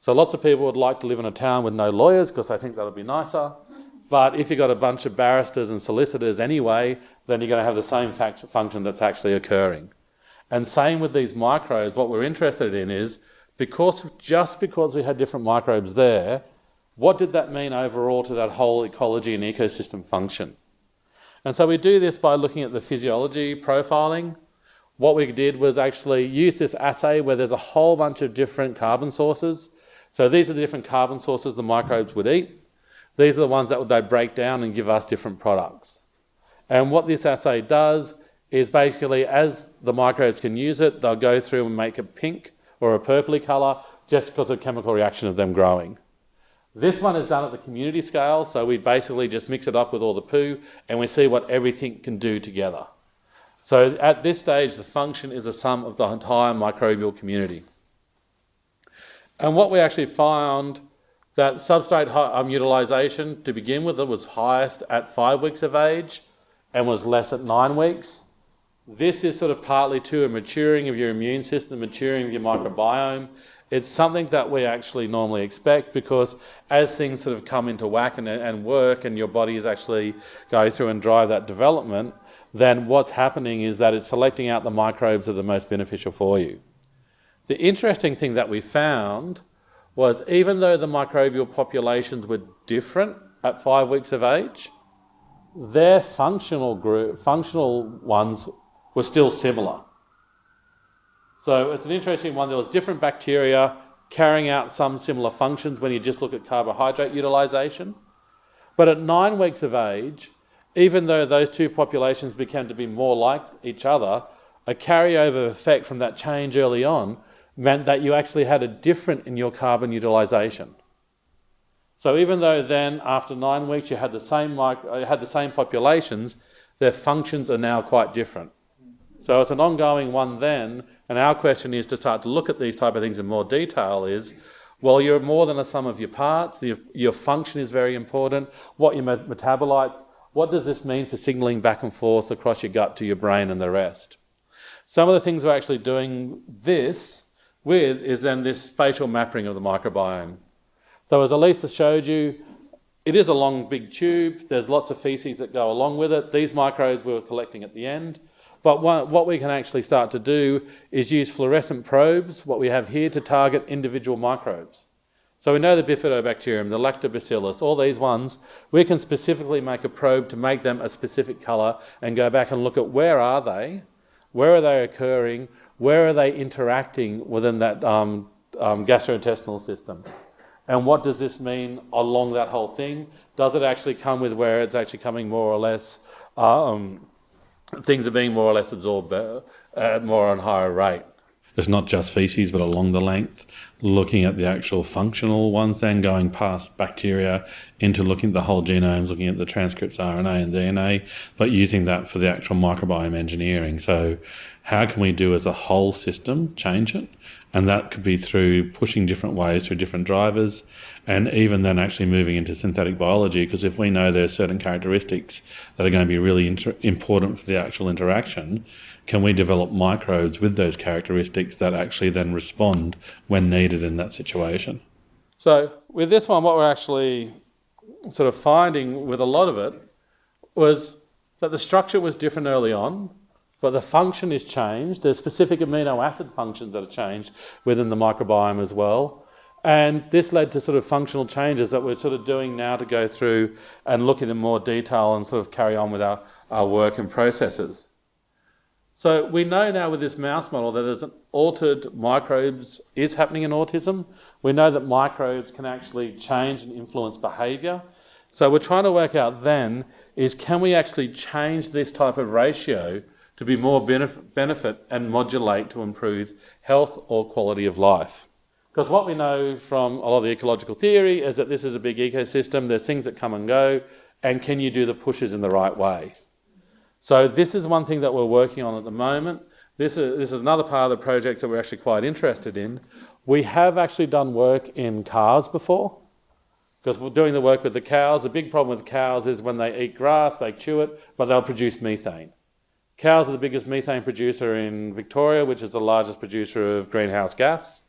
So lots of people would like to live in a town with no lawyers because they think that would be nicer. But if you've got a bunch of barristers and solicitors anyway, then you're going to have the same function that's actually occurring. And same with these microbes, what we're interested in is because just because we had different microbes there, what did that mean overall to that whole ecology and ecosystem function? And so we do this by looking at the physiology profiling. What we did was actually use this assay where there's a whole bunch of different carbon sources so these are the different carbon sources the microbes would eat. These are the ones that they break down and give us different products. And what this assay does is basically as the microbes can use it, they'll go through and make a pink or a purpley colour just because of chemical reaction of them growing. This one is done at the community scale, so we basically just mix it up with all the poo and we see what everything can do together. So at this stage, the function is a sum of the entire microbial community. And what we actually found that substrate um, utilization to begin with it was highest at five weeks of age and was less at nine weeks. This is sort of partly to a maturing of your immune system, maturing of your microbiome. It's something that we actually normally expect because as things sort of come into whack and, and work and your body is actually going through and drive that development, then what's happening is that it's selecting out the microbes that are the most beneficial for you. The interesting thing that we found was even though the microbial populations were different at five weeks of age, their functional group, functional ones were still similar. So it's an interesting one. There was different bacteria carrying out some similar functions when you just look at carbohydrate utilization. But at nine weeks of age, even though those two populations began to be more like each other, a carryover effect from that change early on meant that you actually had a different in your carbon utilization. So even though then after nine weeks you had the same uh, had the same populations, their functions are now quite different. So it's an ongoing one then, and our question is to start to look at these type of things in more detail is, well, you're more than a sum of your parts, your, your function is very important, what your metabolites, what does this mean for signaling back and forth across your gut to your brain and the rest? Some of the things we're actually doing this with is then this spatial mapping of the microbiome. So as Elisa showed you, it is a long big tube. There's lots of feces that go along with it. These microbes we were collecting at the end. But what we can actually start to do is use fluorescent probes, what we have here, to target individual microbes. So we know the bifidobacterium, the lactobacillus, all these ones, we can specifically make a probe to make them a specific colour and go back and look at where are they, where are they occurring, where are they interacting within that um, um, gastrointestinal system. And what does this mean along that whole thing? Does it actually come with where it's actually coming more or less, um, things are being more or less absorbed uh, at more on higher rate? It's not just feces, but along the length, looking at the actual functional ones, then going past bacteria into looking at the whole genomes, looking at the transcripts, RNA and DNA, but using that for the actual microbiome engineering. So, how can we do as a whole system change it? And that could be through pushing different ways through different drivers, and even then actually moving into synthetic biology. Because if we know there are certain characteristics that are going to be really important for the actual interaction, can we develop microbes with those characteristics that actually then respond when needed in that situation? So, with this one, what we're actually sort of finding with a lot of it was that the structure was different early on, but the function is changed. There's specific amino acid functions that are changed within the microbiome as well. And this led to sort of functional changes that we're sort of doing now to go through and look at in more detail and sort of carry on with our, our work and processes. So we know now with this mouse model that there's an altered microbes is happening in autism. We know that microbes can actually change and influence behaviour. So we're trying to work out then is can we actually change this type of ratio to be more benefit and modulate to improve health or quality of life? Because what we know from a lot of the ecological theory is that this is a big ecosystem, there's things that come and go, and can you do the pushes in the right way? So this is one thing that we're working on at the moment. This is, this is another part of the project that we're actually quite interested in. We have actually done work in cars before, because we're doing the work with the cows. The big problem with cows is when they eat grass, they chew it, but they'll produce methane. Cows are the biggest methane producer in Victoria, which is the largest producer of greenhouse gas.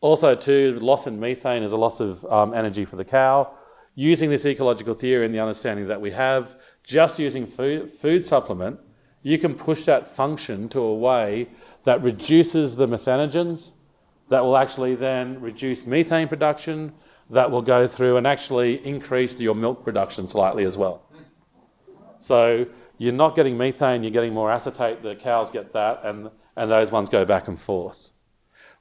Also, too, loss in methane is a loss of um, energy for the cow. Using this ecological theory and the understanding that we have, just using food, food supplement, you can push that function to a way that reduces the methanogens, that will actually then reduce methane production, that will go through and actually increase your milk production slightly as well. So you're not getting methane, you're getting more acetate, the cows get that, and, and those ones go back and forth.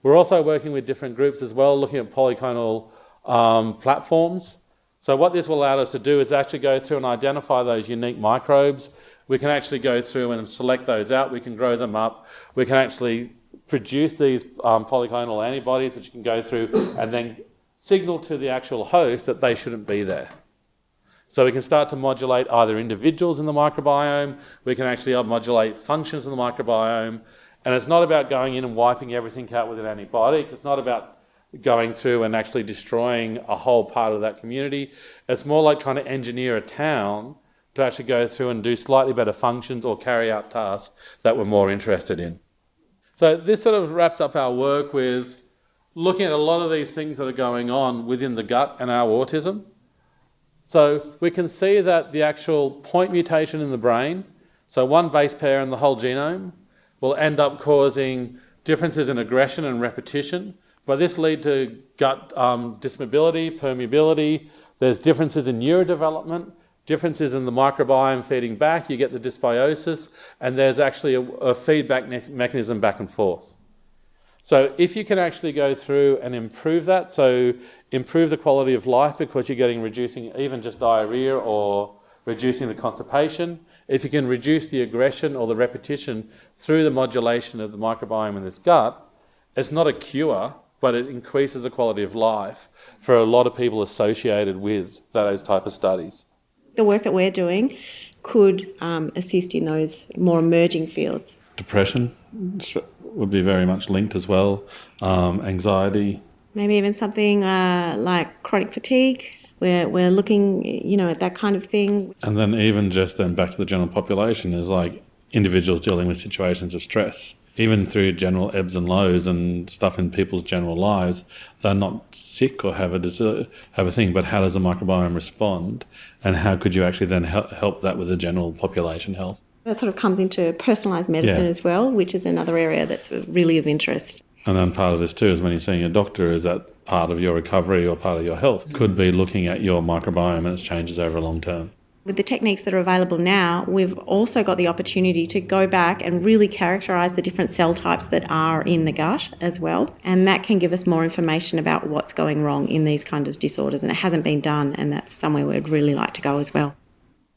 We're also working with different groups as well, looking at polyclonal um, platforms. So what this will allow us to do is actually go through and identify those unique microbes. We can actually go through and select those out. We can grow them up. We can actually produce these um, polyclonal antibodies, which you can go through and then signal to the actual host that they shouldn't be there. So we can start to modulate either individuals in the microbiome, we can actually modulate functions in the microbiome, and it's not about going in and wiping everything out with an antibiotic. It's not about going through and actually destroying a whole part of that community. It's more like trying to engineer a town to actually go through and do slightly better functions or carry out tasks that we're more interested in. So this sort of wraps up our work with looking at a lot of these things that are going on within the gut and our autism. So we can see that the actual point mutation in the brain, so one base pair in the whole genome, will end up causing differences in aggression and repetition, but this lead to gut um, dysmotility, permeability. There's differences in neurodevelopment, differences in the microbiome feeding back. You get the dysbiosis, and there's actually a, a feedback mechanism back and forth. So if you can actually go through and improve that, so improve the quality of life because you're getting reducing even just diarrhea or reducing the constipation, if you can reduce the aggression or the repetition through the modulation of the microbiome in this gut, it's not a cure, but it increases the quality of life for a lot of people associated with those type of studies. The work that we're doing could um, assist in those more emerging fields. Depression would be very much linked as well. Um, anxiety. Maybe even something uh, like chronic fatigue. We're, we're looking, you know, at that kind of thing. And then even just then back to the general population is like individuals dealing with situations of stress even through general ebbs and lows and stuff in people's general lives, they're not sick or have a have a thing. But how does the microbiome respond, and how could you actually then help, help that with the general population health? That sort of comes into personalised medicine yeah. as well, which is another area that's really of interest. And then part of this too is when you're seeing a doctor, is that part of your recovery or part of your health could be looking at your microbiome and its changes over a long term. With the techniques that are available now, we've also got the opportunity to go back and really characterise the different cell types that are in the gut as well. And that can give us more information about what's going wrong in these kind of disorders. And it hasn't been done, and that's somewhere we'd really like to go as well.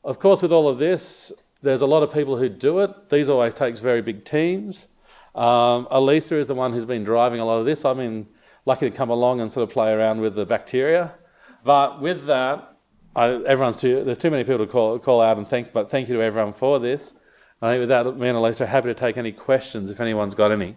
Of course, with all of this, there's a lot of people who do it. These always takes very big teams. Um, Elisa is the one who's been driving a lot of this. I've been lucky to come along and sort of play around with the bacteria. But with that, I, everyone's too, there's too many people to call, call out and thank, but thank you to everyone for this. I think with that, me and Elisa are happy to take any questions if anyone's got any.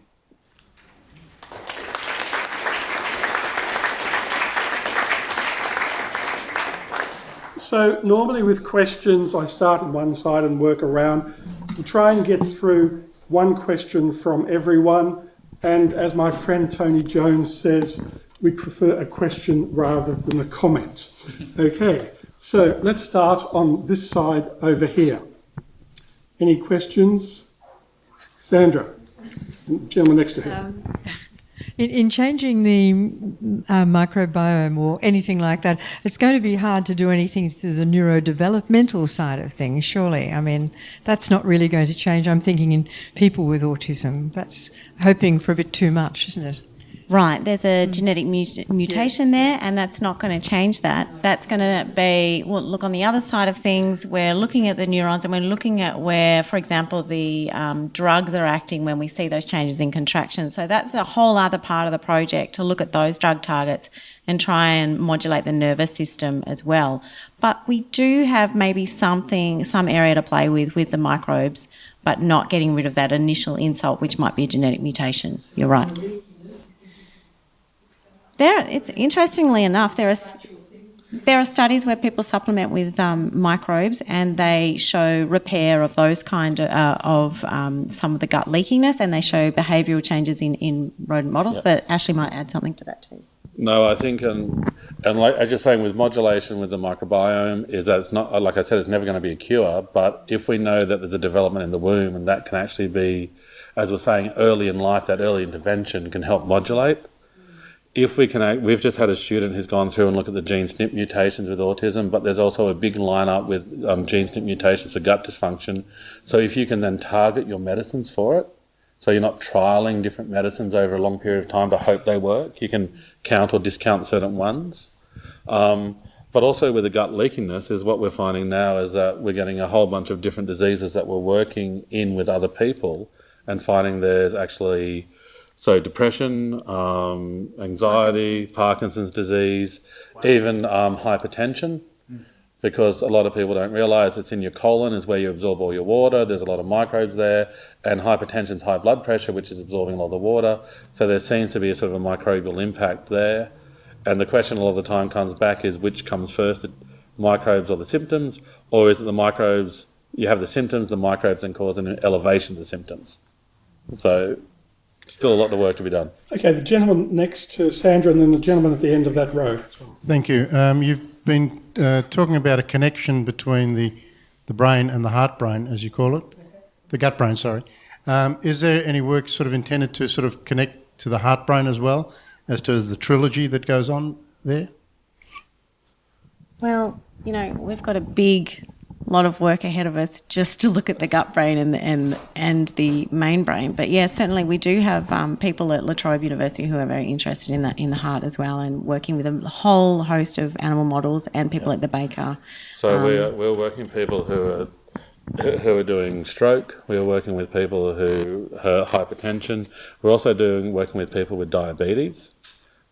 So normally with questions, I start on one side and work around. We try and get through one question from everyone. And as my friend Tony Jones says, we prefer a question rather than a comment. Okay. So let's start on this side over here. Any questions? Sandra, gentleman next to her. Um, in, in, changing the uh, microbiome or anything like that, it's going to be hard to do anything to the neurodevelopmental side of things, surely. I mean, that's not really going to change. I'm thinking in people with autism. That's hoping for a bit too much, isn't it? Right, there's a mm. genetic mut- mutation yes. there, and that's not going to change that. That's going to be, well, look, on the other side of things, we're looking at the neurons and we're looking at where, for example, the um, drugs are acting when we see those changes in contraction. So that's a whole other part of the project to look at those drug targets and try and modulate the nervous system as well. But we do have maybe something, some area to play with with the microbes, but not getting rid of that initial insult, which might be a genetic mutation. You're right. There, it's interestingly enough, there are there are studies where people supplement with um, microbes and they show repair of those kind of, uh, of um, some of the gut leakiness and they show behavioural changes in, in rodent models. Yep. But Ashley might add something to that too. No, I think, and and like as you're saying, with modulation with the microbiome, is that it's not like I said, it's never going to be a cure. But if we know that there's a development in the womb, and that can actually be, as we're saying, early in life, that early intervention can help modulate if we can, we've just had a student who's gone through and looked at the gene SNP mutations with autism, but there's also a big lineup with um, gene SNP mutations for gut dysfunction. So if you can then target your medicines for it, so you're not trialing different medicines over a long period of time to hope they work, you can count or discount certain ones. Um, but also with the gut leakiness is what we're finding now is that we're getting a whole bunch of different diseases that we're working in with other people and finding there's actually so depression, um, anxiety, Parkinson's disease, even um, hypertension, because a lot of people don't realise it's in your colon is where you absorb all your water. There's a lot of microbes there, and hypertension is high blood pressure, which is absorbing a lot of the water. So there seems to be a sort of a microbial impact there. And the question a lot of the time comes back is which comes first, the microbes or the symptoms, or is it the microbes? You have the symptoms, the microbes, and cause an elevation of the symptoms. So still a lot of work to be done. Okay, the gentleman next to Sandra and then the gentleman at the end of that row as well. Thank you. Um, you've been uh, talking about a connection between the, the brain and the heart brain, as you call it, the gut brain, sorry. Um, is there any work sort of intended to sort of connect to the heart brain as well, as to the trilogy that goes on there? Well, you know, we've got a big a lot of work ahead of us just to look at the gut brain and and and the main brain. But yeah, certainly we do have um, people at La Trobe University who are very interested in the in the heart as well, and working with a whole host of animal models and people yeah. at the Baker. So um, we're we're working people who are who are doing stroke. We are working with people who have hypertension. We're also doing working with people with diabetes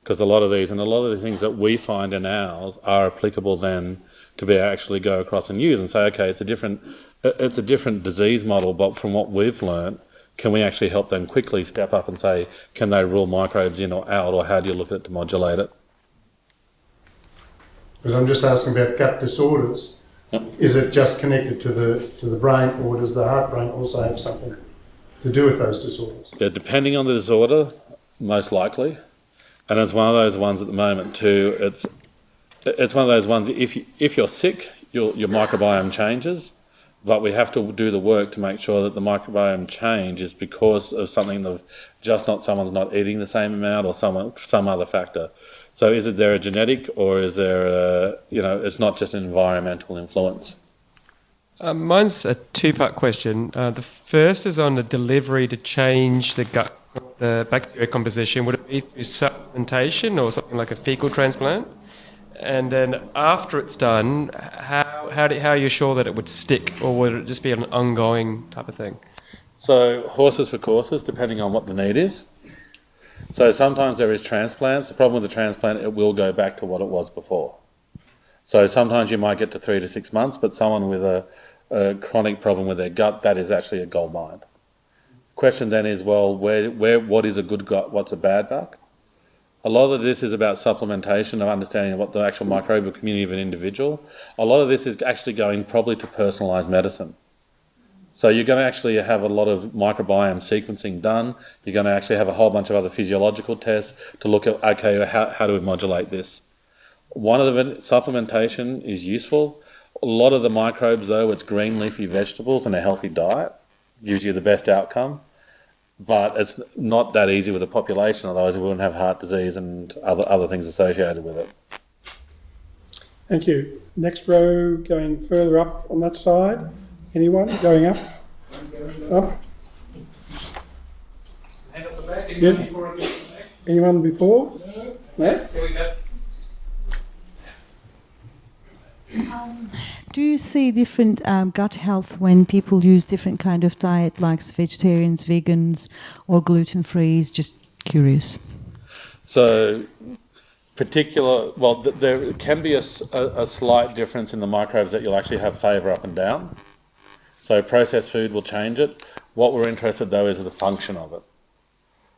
because a lot of these and a lot of the things that we find in ours are applicable then to be actually go across and use and say, okay, it's a different it's a different disease model, but from what we've learned, can we actually help them quickly step up and say, can they rule microbes in or out, or how do you look at it to modulate it? Because I'm just asking about gut disorders. Yep. Is it just connected to the to the brain, or does the heart brain also have something to do with those disorders? Yeah, depending on the disorder, most likely. And it's one of those ones at the moment too. It's it's one of those ones. If you, if you're sick, your your microbiome changes, but we have to do the work to make sure that the microbiome change is because of something of just not someone's not eating the same amount or some some other factor. So is it there a genetic or is there a, you know it's not just an environmental influence? Um, mine's a two-part question. Uh, the first is on the delivery to change the gut, the bacteria composition. Would it be through supplementation or something like a fecal transplant? And then after it's done, how how, do, how are you sure that it would stick, or would it just be an ongoing type of thing? So horses for courses, depending on what the need is. So sometimes there is transplants. The problem with the transplant, it will go back to what it was before. So sometimes you might get to three to six months, but someone with a, a chronic problem with their gut, that is actually a gold mine. Question then is, well, where, where, what is a good gut? What's a bad gut? A lot of this is about supplementation of understanding what the actual microbial community of an individual. A lot of this is actually going probably to personalised medicine. So you're going to actually have a lot of microbiome sequencing done. You're going to actually have a whole bunch of other physiological tests to look at, okay, how, how do we modulate this? One of the supplementation is useful. A lot of the microbes, though, it's green leafy vegetables and a healthy diet gives you the best outcome but it's not that easy with the population, otherwise we wouldn't have heart disease and other, other things associated with it. Thank you. Next row going further up on that side. Anyone going up? Up? Yeah. Anyone before? No? Um, do you see different um, gut health when people use different kind of diet, like vegetarians, vegans, or gluten free? Just curious. So, particular, well, th- there can be a, a, a, slight difference in the microbes that you'll actually have favour up and down. So, processed food will change it. What we're interested though is the function of it.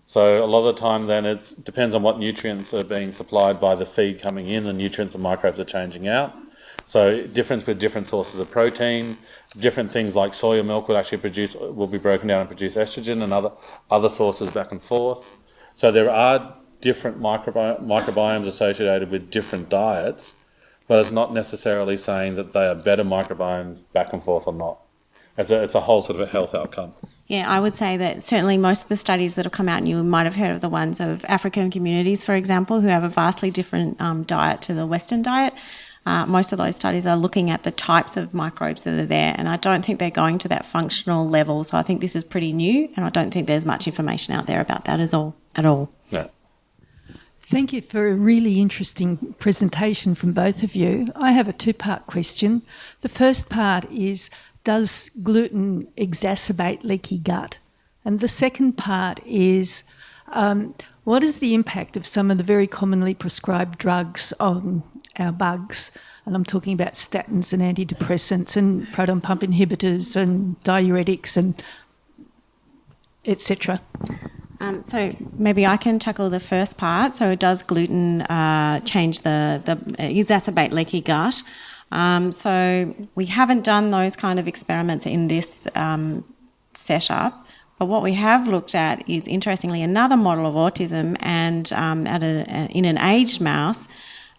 So, a lot of the time, then it depends on what nutrients are being supplied by the feed coming in, the nutrients the microbes are changing out. So difference with different sources of protein, different things like soya milk will actually produce will be broken down and produce estrogen and other other sources back and forth. So there are different microbi- microbiomes associated with different diets, but it's not necessarily saying that they are better microbiomes back and forth or not. It's a, it's a whole sort of a health outcome. Yeah, I would say that certainly most of the studies that have come out, and you might have heard of the ones of African communities, for example, who have a vastly different um, diet to the Western diet. Uh, most of those studies are looking at the types of microbes that are there, and I don't think they're going to that functional level. So I think this is pretty new, and I don't think there's much information out there about that as all at all. Yeah. Thank you for a really interesting presentation from both of you. I have a two part question. The first part is Does gluten exacerbate leaky gut? And the second part is um, What is the impact of some of the very commonly prescribed drugs on our bugs. And I'm talking about statins and antidepressants and proton pump inhibitors and diuretics and etc. Um, so maybe I can tackle the first part. So does gluten uh, change the, the exacerbate leaky gut? Um, so we haven't done those kind of experiments in this um, setup. But what we have looked at is interestingly another model of autism, and um, at a, in an aged mouse,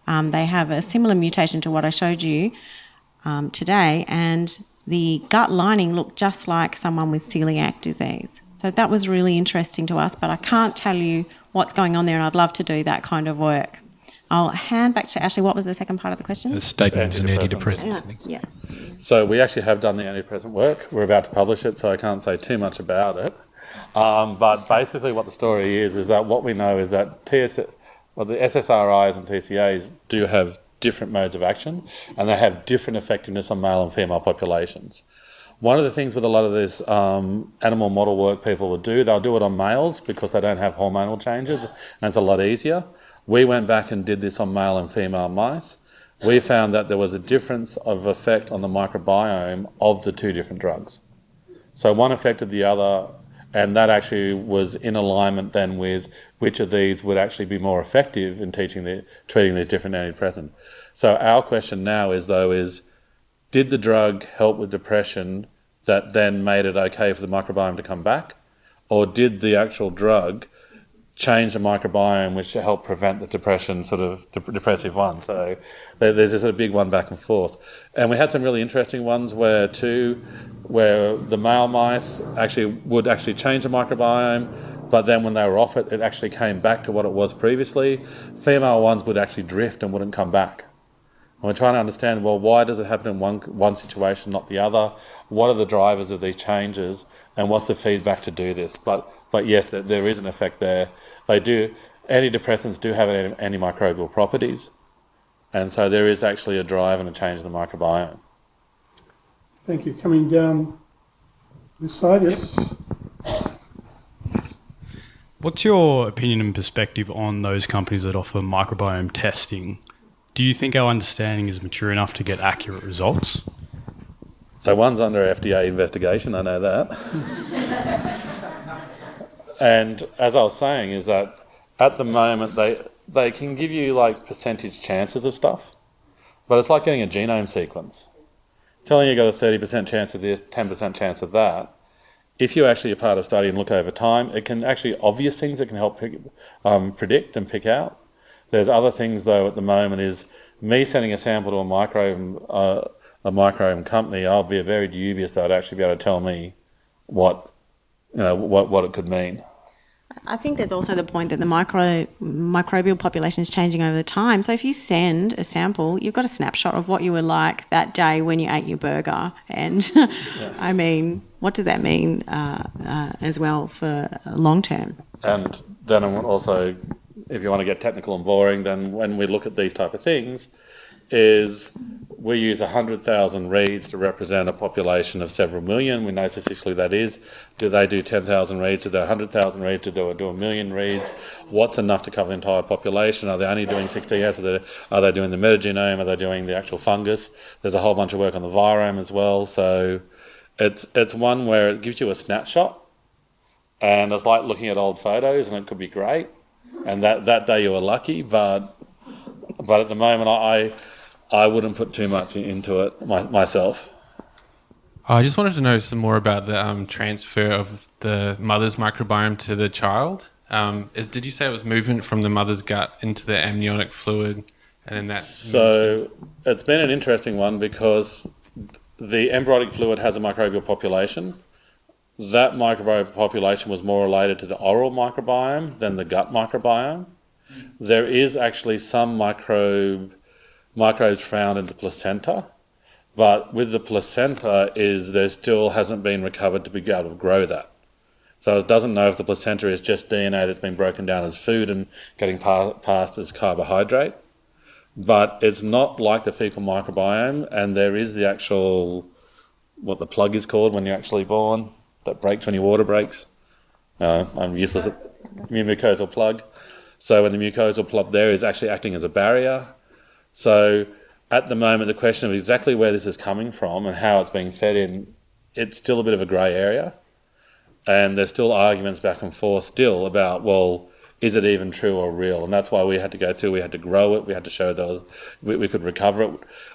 um, they have a similar mutation to what I showed you um, today, and the gut lining looked just like someone with celiac disease. So that was really interesting to us, but I can't tell you what's going on there, and I'd love to do that kind of work. I'll hand back to Ashley. What was the second part of the question? The statins and antidepressants. Yeah. So we actually have done the antidepressant work. We're about to publish it, so I can't say too much about it. Um, but basically, what the story is is that what we know is that TS, well, the SSRIs and TCAs do have different modes of action and they have different effectiveness on male and female populations. One of the things with a lot of this um, animal model work people will do, they'll do it on males because they don't have hormonal changes and it's a lot easier. We went back and did this on male and female mice. We found that there was a difference of effect on the microbiome of the two different drugs. So one affected the other and that actually was in alignment then with which of these would actually be more effective in teaching the treating these different antidepressants. So our question now is though is did the drug help with depression that then made it okay for the microbiome to come back, or did the actual drug change the microbiome, which help prevent the depression, sort of dep- depressive one. So there's this sort of big one back and forth. And we had some really interesting ones where two, where the male mice actually would actually change the microbiome, but then when they were off it, it actually came back to what it was previously. Female ones would actually drift and wouldn't come back. And we're trying to understand, well, why does it happen in one, one situation, not the other? What are the drivers of these changes? And what's the feedback to do this? But but yes, there is an effect there. They do antidepressants do have antimicrobial properties, and so there is actually a drive and a change in the microbiome. Thank you. Coming down this side, yes. What's your opinion and perspective on those companies that offer microbiome testing? Do you think our understanding is mature enough to get accurate results? So one's under FDA investigation, I know that. And as I was saying, is that at the moment they they can give you like percentage chances of stuff, but it's like getting a genome sequence. Telling you got a thirty percent chance of this, ten percent chance of that. If you actually are part of study and look over time, it can actually obvious things that can help pick, um, predict and pick out. There's other things though at the moment is me sending a sample to a microbiome uh, a microbiome company. I'll be a very dubious that would actually be able to tell me what you know what what it could mean. I think there's also the point that the micro microbial population is changing over the time. So if you send a sample, you've got a snapshot of what you were like that day when you ate your burger, and yeah. I mean, what does that mean uh, uh, as well for long term? And then also, if you want to get technical and boring, then when we look at these type of things, is we use 100,000 reads to represent a population of several million. We know statistically that is. Do they do 10,000 reads? Do they 100,000 reads? Do they do a million reads? What's enough to cover the entire population? Are they only doing 16S? Are they, are they doing the metagenome? Are they doing the actual fungus? There's a whole bunch of work on the virome as well. So it's, it's one where it gives you a snapshot and it's like looking at old photos and it could be great. And that, that day you were lucky, but, but at the moment I, I wouldn't put too much into it my, myself. I just wanted to know some more about the um, transfer of the mother's microbiome to the child. Um, is, did you say it was movement from the mother's gut into the amniotic fluid, and then that? So it's been an interesting one because the embryonic fluid has a microbial population. That microbial population was more related to the oral microbiome than the gut microbiome. There is actually some microbe microbes found in the placenta, but with the placenta is there still hasn't been recovered to be able to grow that. So it doesn't know if the placenta is just DNA that's been broken down as food and getting pa- passed as carbohydrate. But it's not like the fecal microbiome, and there is the actual, what the plug is called when you're actually born, that breaks when your water breaks. Uh, I'm useless at mucosal plug. So when the mucosal plug there is actually acting as a barrier, so at the moment, the question of exactly where this is coming from and how it's being fed in, it's still a bit of a grey area. And there's still arguments back and forth still about, well, is it even true or real? And that's why we had to go through, we had to grow it, we had to show that we, we could recover it.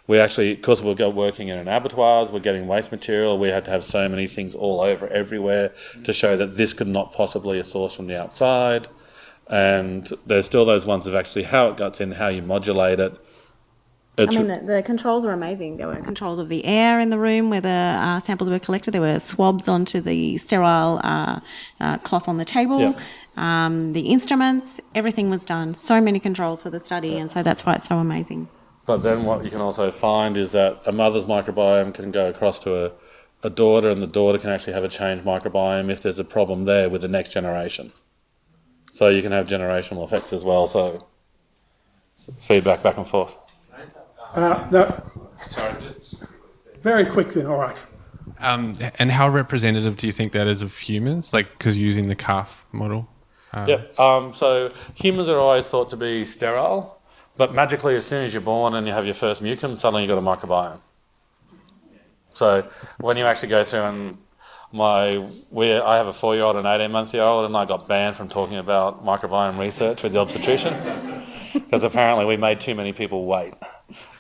We actually, because we're working in an abattoirs, we're getting waste material, we had to have so many things all over everywhere to show that this could not possibly a source from the outside. And there's still those ones of actually how it gets in, how you modulate it, it's I mean, the, the, controls were amazing. There were controls of the air in the room where the uh, samples were collected. There were swabs onto the sterile uh, uh, cloth on the table. Yeah. Um, the instruments, everything was done. So many controls for the study, yeah. and so that's why it's so amazing. But then what you can also find is that a mother's microbiome can go across to a, a daughter, and the daughter can actually have a changed microbiome if there's a problem there with the next generation. So you can have generational effects as well. So feedback back and forth. Uh, no. Sorry. Very quickly, all right. Um, and how representative do you think that is of humans? Like, because using the calf model? Uh, yep. Um, so humans are always thought to be sterile, but magically, as soon as you're born and you have your first meconium, suddenly you've got a microbiome. So when you actually go through and my we I have a four year old and an eighteen month year old and I got banned from talking about microbiome research with the obstetrician because apparently we made too many people wait.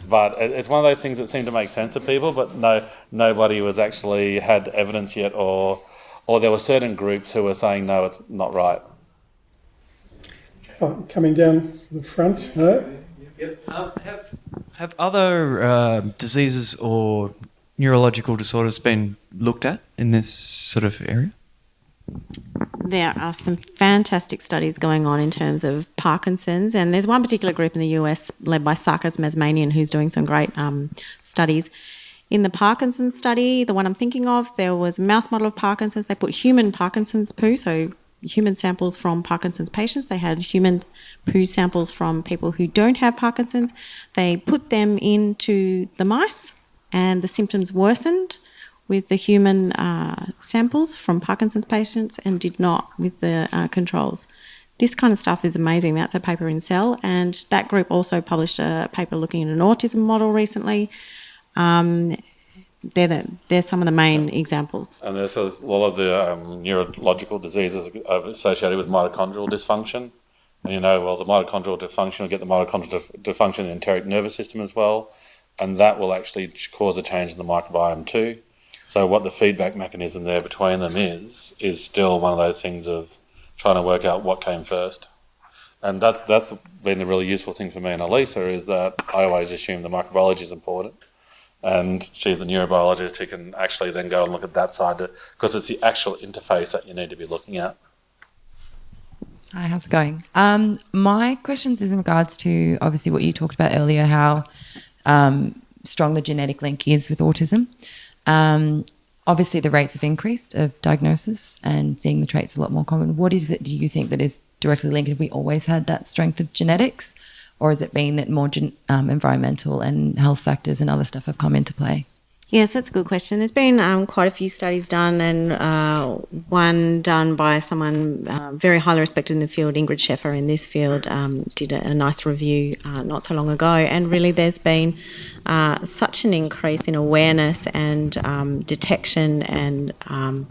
But it's one of those things that seem to make sense to people, but no, nobody was actually had evidence yet, or or there were certain groups who were saying no, it's not right. Coming down the front, no? Um, have, have other uh, diseases or neurological disorders been looked at in this sort of area? There are some fantastic studies going on in terms of Parkinson's, and there's one particular group in the US led by Sarkis Mazmanian who's doing some great um, studies. In the Parkinson's study, the one I'm thinking of, there was a mouse model of Parkinson's. They put human Parkinson's poo, so human samples from Parkinson's patients. They had human poo samples from people who don't have Parkinson's. They put them into the mice, and the symptoms worsened with the human uh, samples from Parkinson's patients and did not with the uh, controls. This kind of stuff is amazing. That's a paper in Cell, and that group also published a paper looking at an autism model recently. Um, they're, the, they're some of the main examples. And there's a lot of the um, neurological diseases associated with mitochondrial dysfunction. And you know, well, the mitochondrial dysfunction will get the mitochondrial dysfunction in the enteric nervous system as well, and that will actually cause a change in the microbiome too. So what the feedback mechanism there between them is is still one of those things of trying to work out what came first. And that's that's been a really useful thing for me and Elisa is that I always assume the microbiology is important. And she's the neurobiologist who can actually then go and look at that side because it's the actual interface that you need to be looking at. Hi, how's it going? Um, my questions is in regards to obviously what you talked about earlier, how um, strong the genetic link is with autism. Um, obviously, the rates have increased of diagnosis and seeing the traits a lot more common. What is it do you think that is directly linked? Have we always had that strength of genetics, or has it been that more gen- um, environmental and health factors and other stuff have come into play? Yes, that's a good question. There's been um, quite a few studies done, and uh, one done by someone uh, very highly respected in the field, Ingrid Scheffer, in this field, um, did a, a, nice review uh, not so long ago. And really, there's been uh, such an increase in awareness and um, detection, and um,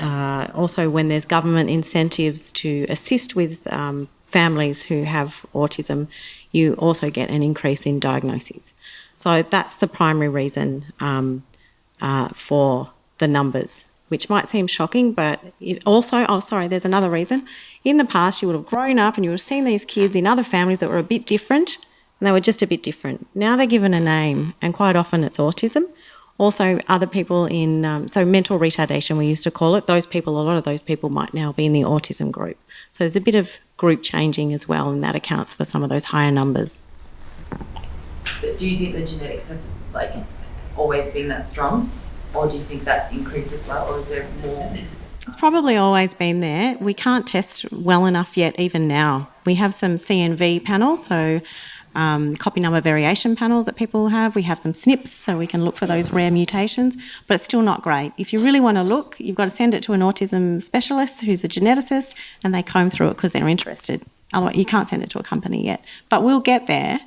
uh, also when there's government incentives to assist with um, families who have autism, you also get an increase in diagnoses. So that's the primary reason um, uh, for the numbers, which might seem shocking, but also, oh, sorry, there's another reason. In the past, you would have grown up and you would have seen these kids in other families that were a bit different, and they were just a bit different. Now they're given a name, and quite often it's autism. Also, other people in, um, so mental retardation, we used to call it, those people, a lot of those people might now be in the autism group. So there's a bit of group changing as well, and that accounts for some of those higher numbers. But do you think the genetics have like always been that strong, or do you think that's increased as well, or is there more? It's probably always been there. We can't test well enough yet, even now. We have some CNV panels, so um, copy number variation panels that people have. We have some SNPs, so we can look for those rare mutations, but it's still not great. If you really want to look, you've got to send it to an autism specialist who's a geneticist, and they comb through it because they're interested. Otherwise, you can't send it to a company yet. But we'll get there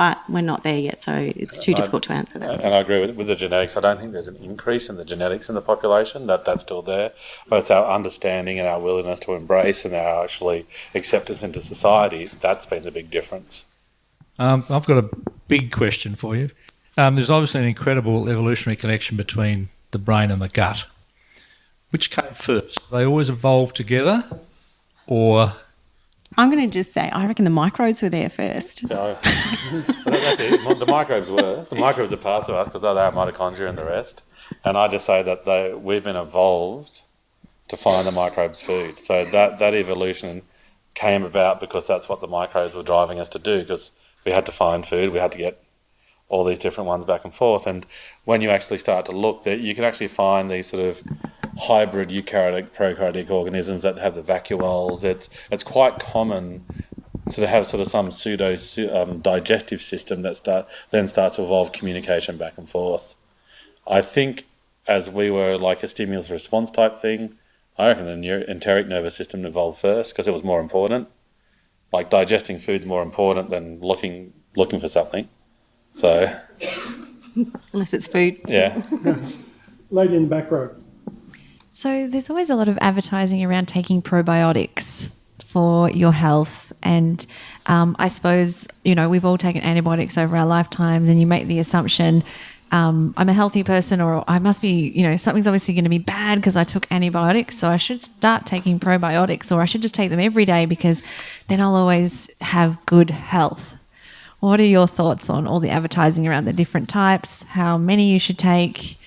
but we're not there yet, so it's too difficult to answer that. And I agree with, with the genetics. I don't think there's an increase in the genetics in the population. That that's still there, but it's our understanding and our willingness to embrace and our actually acceptance into society that's been the big difference. Um, I've got a big question for you. Um, there's obviously an incredible evolutionary connection between the brain and the gut. Which came first? They always evolved together, or I'm going to just say, I reckon the microbes were there first. Yeah, that's it. The microbes were. The microbes are parts of us because they're our mitochondria and the rest. And I just say that they, we've been evolved to find the microbes food. So that, that evolution came about because that's what the microbes were driving us to do because we had to find food, we had to get all these different ones back and forth. And when you actually start to look, you can actually find these sort of hybrid eukaryotic prokaryotic organisms that have the vacuoles. It's it's quite common to have sort of some pseudo um, digestive system that start then starts to evolve communication back and forth. I think as we were like a stimulus response type thing, I reckon the enteric nervous system evolved first because it was more important. Like digesting food's more important than looking looking for something. So unless it's food. Yeah. Lady in the back row. So there's always a lot of advertising around taking probiotics for your health. And um, I suppose, you know, we've all taken antibiotics over our lifetimes, and you make the assumption um, I'm a healthy person, or I must be, you know, something's obviously going to be bad because I took antibiotics, so I should start taking probiotics, or I should just take them every day because then I'll always have good health. What are your thoughts on all the advertising around the different types, how many you should take,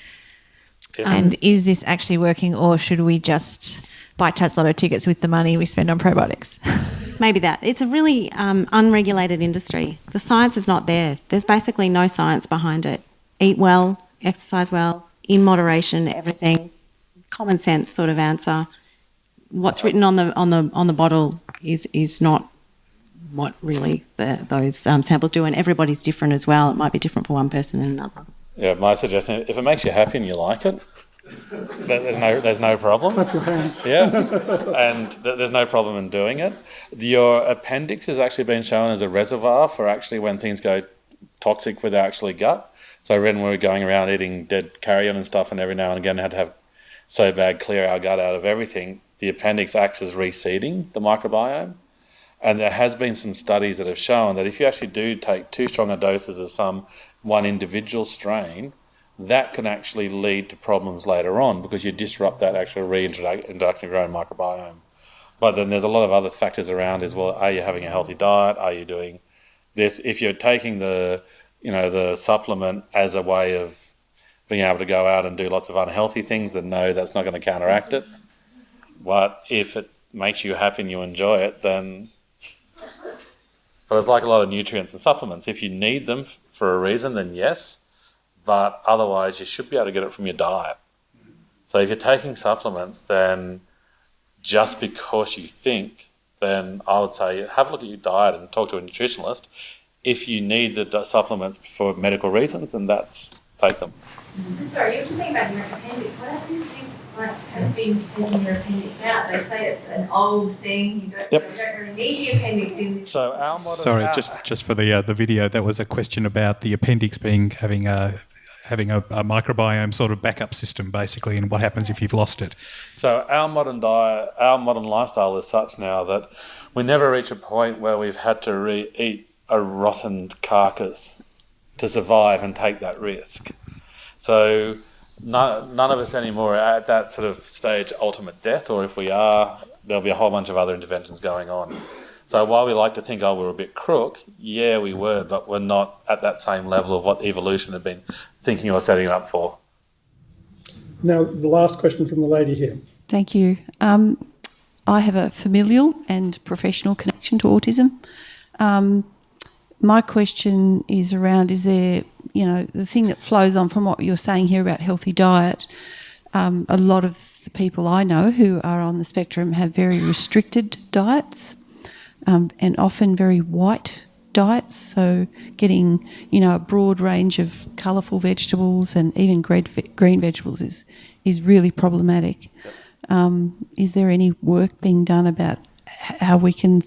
Yeah. and is this actually working, or should we just buy Tatts Lotto tickets with the money we spend on probiotics? Maybe that. It's a really um, unregulated industry. The science is not there. There's basically no science behind it. Eat well, exercise well, in moderation, everything. Common sense sort of answer. What's written on the on the on the bottle is is not what really the, those um, samples do, and everybody's different as well. It might be different for one person and another. Yeah, my suggestion: if it makes you happy and you like it, there's no there's no problem. Clap your hands. Yeah, and th- there's no problem in doing it. Your appendix has actually been shown as a reservoir for actually when things go toxic with our actually gut. So when we were going around eating dead carrion and stuff, and every now and again had to have so bad clear our gut out of everything, the appendix acts as reseeding the microbiome. And there has been some studies that have shown that if you actually do take too strong a doses of some one individual strain, that can actually lead to problems later on because you disrupt that actual reintroduction of your own microbiome. But then there's a lot of other factors around as well. Are you having a healthy diet? Are you doing this? If you're taking the, you know, the supplement as a way of being able to go out and do lots of unhealthy things, then no, that's not going to counteract it. But if it makes you happy and you enjoy it, then. But it's like a lot of nutrients and supplements. If you need them for a reason, then yes. But otherwise, you should be able to get it from your diet. So if you're taking supplements, then just because you think, then I would say have a look at your diet and talk to a nutritionalist. If you need the supplements for medical reasons, then that's take them. So sorry, you were saying about your appendix. What you like have been taking your appendix out? They say it's an old thing. You don't, Yep. you don't really need the appendix in this. So our modern Sorry, just just for the uh, the video, that was a question about the appendix being having a having a, a microbiome sort of backup system, basically, and what happens if you've lost it. So our modern diet, our modern lifestyle is such now that we never reach a point where we've had to re- eat a rotten carcass to survive and take that risk. So none, none of us anymore are at that sort of stage, ultimate death, or if we are, there'll be a whole bunch of other interventions going on. So while we like to think, oh, we're a bit crook, yeah, we were, but we're not at that same level of what evolution had been thinking or setting up for. Now, the last question from the lady here. Thank you. Um, I have a familial and professional connection to autism. Um, my question is around is there, you know, the thing that flows on from what you're saying here about healthy diet. Um, a lot of the people I know who are on the spectrum have very restricted diets um, and often very white diets. So, getting, you know, a broad range of colourful vegetables and even green, green vegetables is, is really problematic. Um, is there any work being done about how we can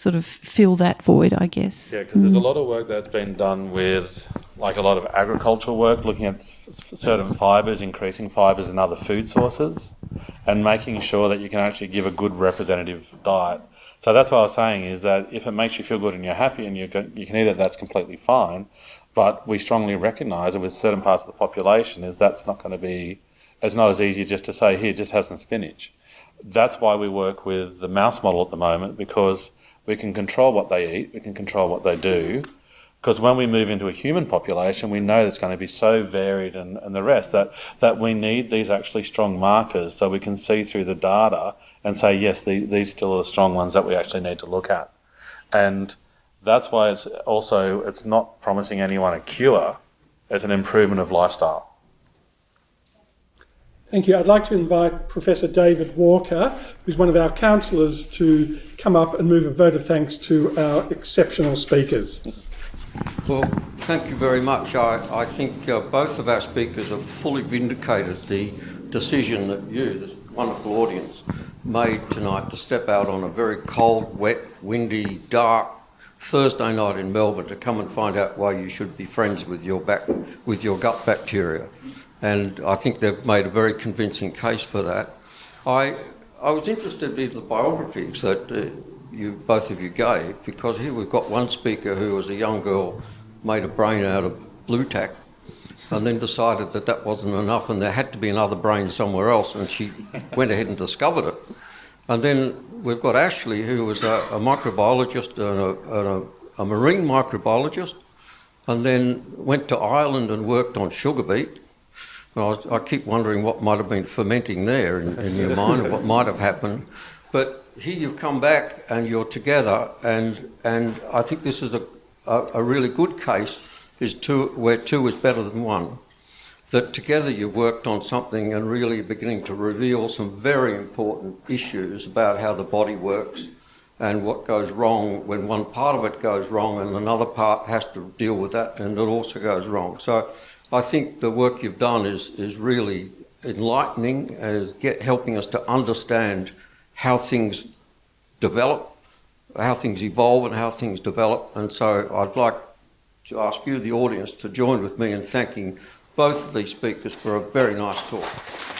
sort of fill that void, I guess? Yeah, because there's a Mm. lot of work that's been done with, like a lot of agricultural work, looking at certain fibres, increasing fibres in other food sources, and making sure that you can actually give a good representative diet. So that's what I was saying is that if it makes you feel good and you're happy and you can, you can eat it, that's completely fine. But we strongly recognise that with certain parts of the population, is that's not going to be, it's not as easy just to say here, just have some spinach. That's why we work with the mouse model at the moment because we can control what they eat, we can control what they do. Because when we move into a human population, we know it's going to be so varied and, and the rest that, that we need these actually strong markers so we can see through the data and say, yes, the, these still are the strong ones that we actually need to look at. And that's why it's also, it's not promising anyone a cure, it's an improvement of lifestyle. Thank you. I'd like to invite Professor David Walker, who's one of our councillors, to come up and move a vote of thanks to our exceptional speakers. Well, thank you very much. I, I think uh, both of our speakers have fully vindicated the decision that you, this wonderful audience, made tonight to step out on a very cold, wet, windy, dark Thursday night in Melbourne to come and find out why you should be friends with your back, with your gut bacteria. And I think they've made a very convincing case for that. I, I was interested in the biographies that uh, you both of you gave because here we've got one speaker who, was a young girl, made a brain out of Blu Tack, and then decided that that wasn't enough and there had to be another brain somewhere else, and she went ahead and discovered it. And then we've got Ashley, who was a, a microbiologist and, a, and a, a marine microbiologist, and then went to Ireland and worked on sugar beet. And I, keep wondering what might have been fermenting there in, in your mind, or what might have happened. But here you've come back and you're together, and and I think this is a a, a really good case is two where two is better than one. That together you've worked on something and really beginning to reveal some very important issues about how the body works and what goes wrong when one part of it goes wrong and another part has to deal with that and it also goes wrong. So I think the work you've done is, is really enlightening, as get, helping us to understand how things develop, how things evolve and how things develop. And so I'd like to ask you, the audience, to join with me in thanking both of these speakers for a very nice talk.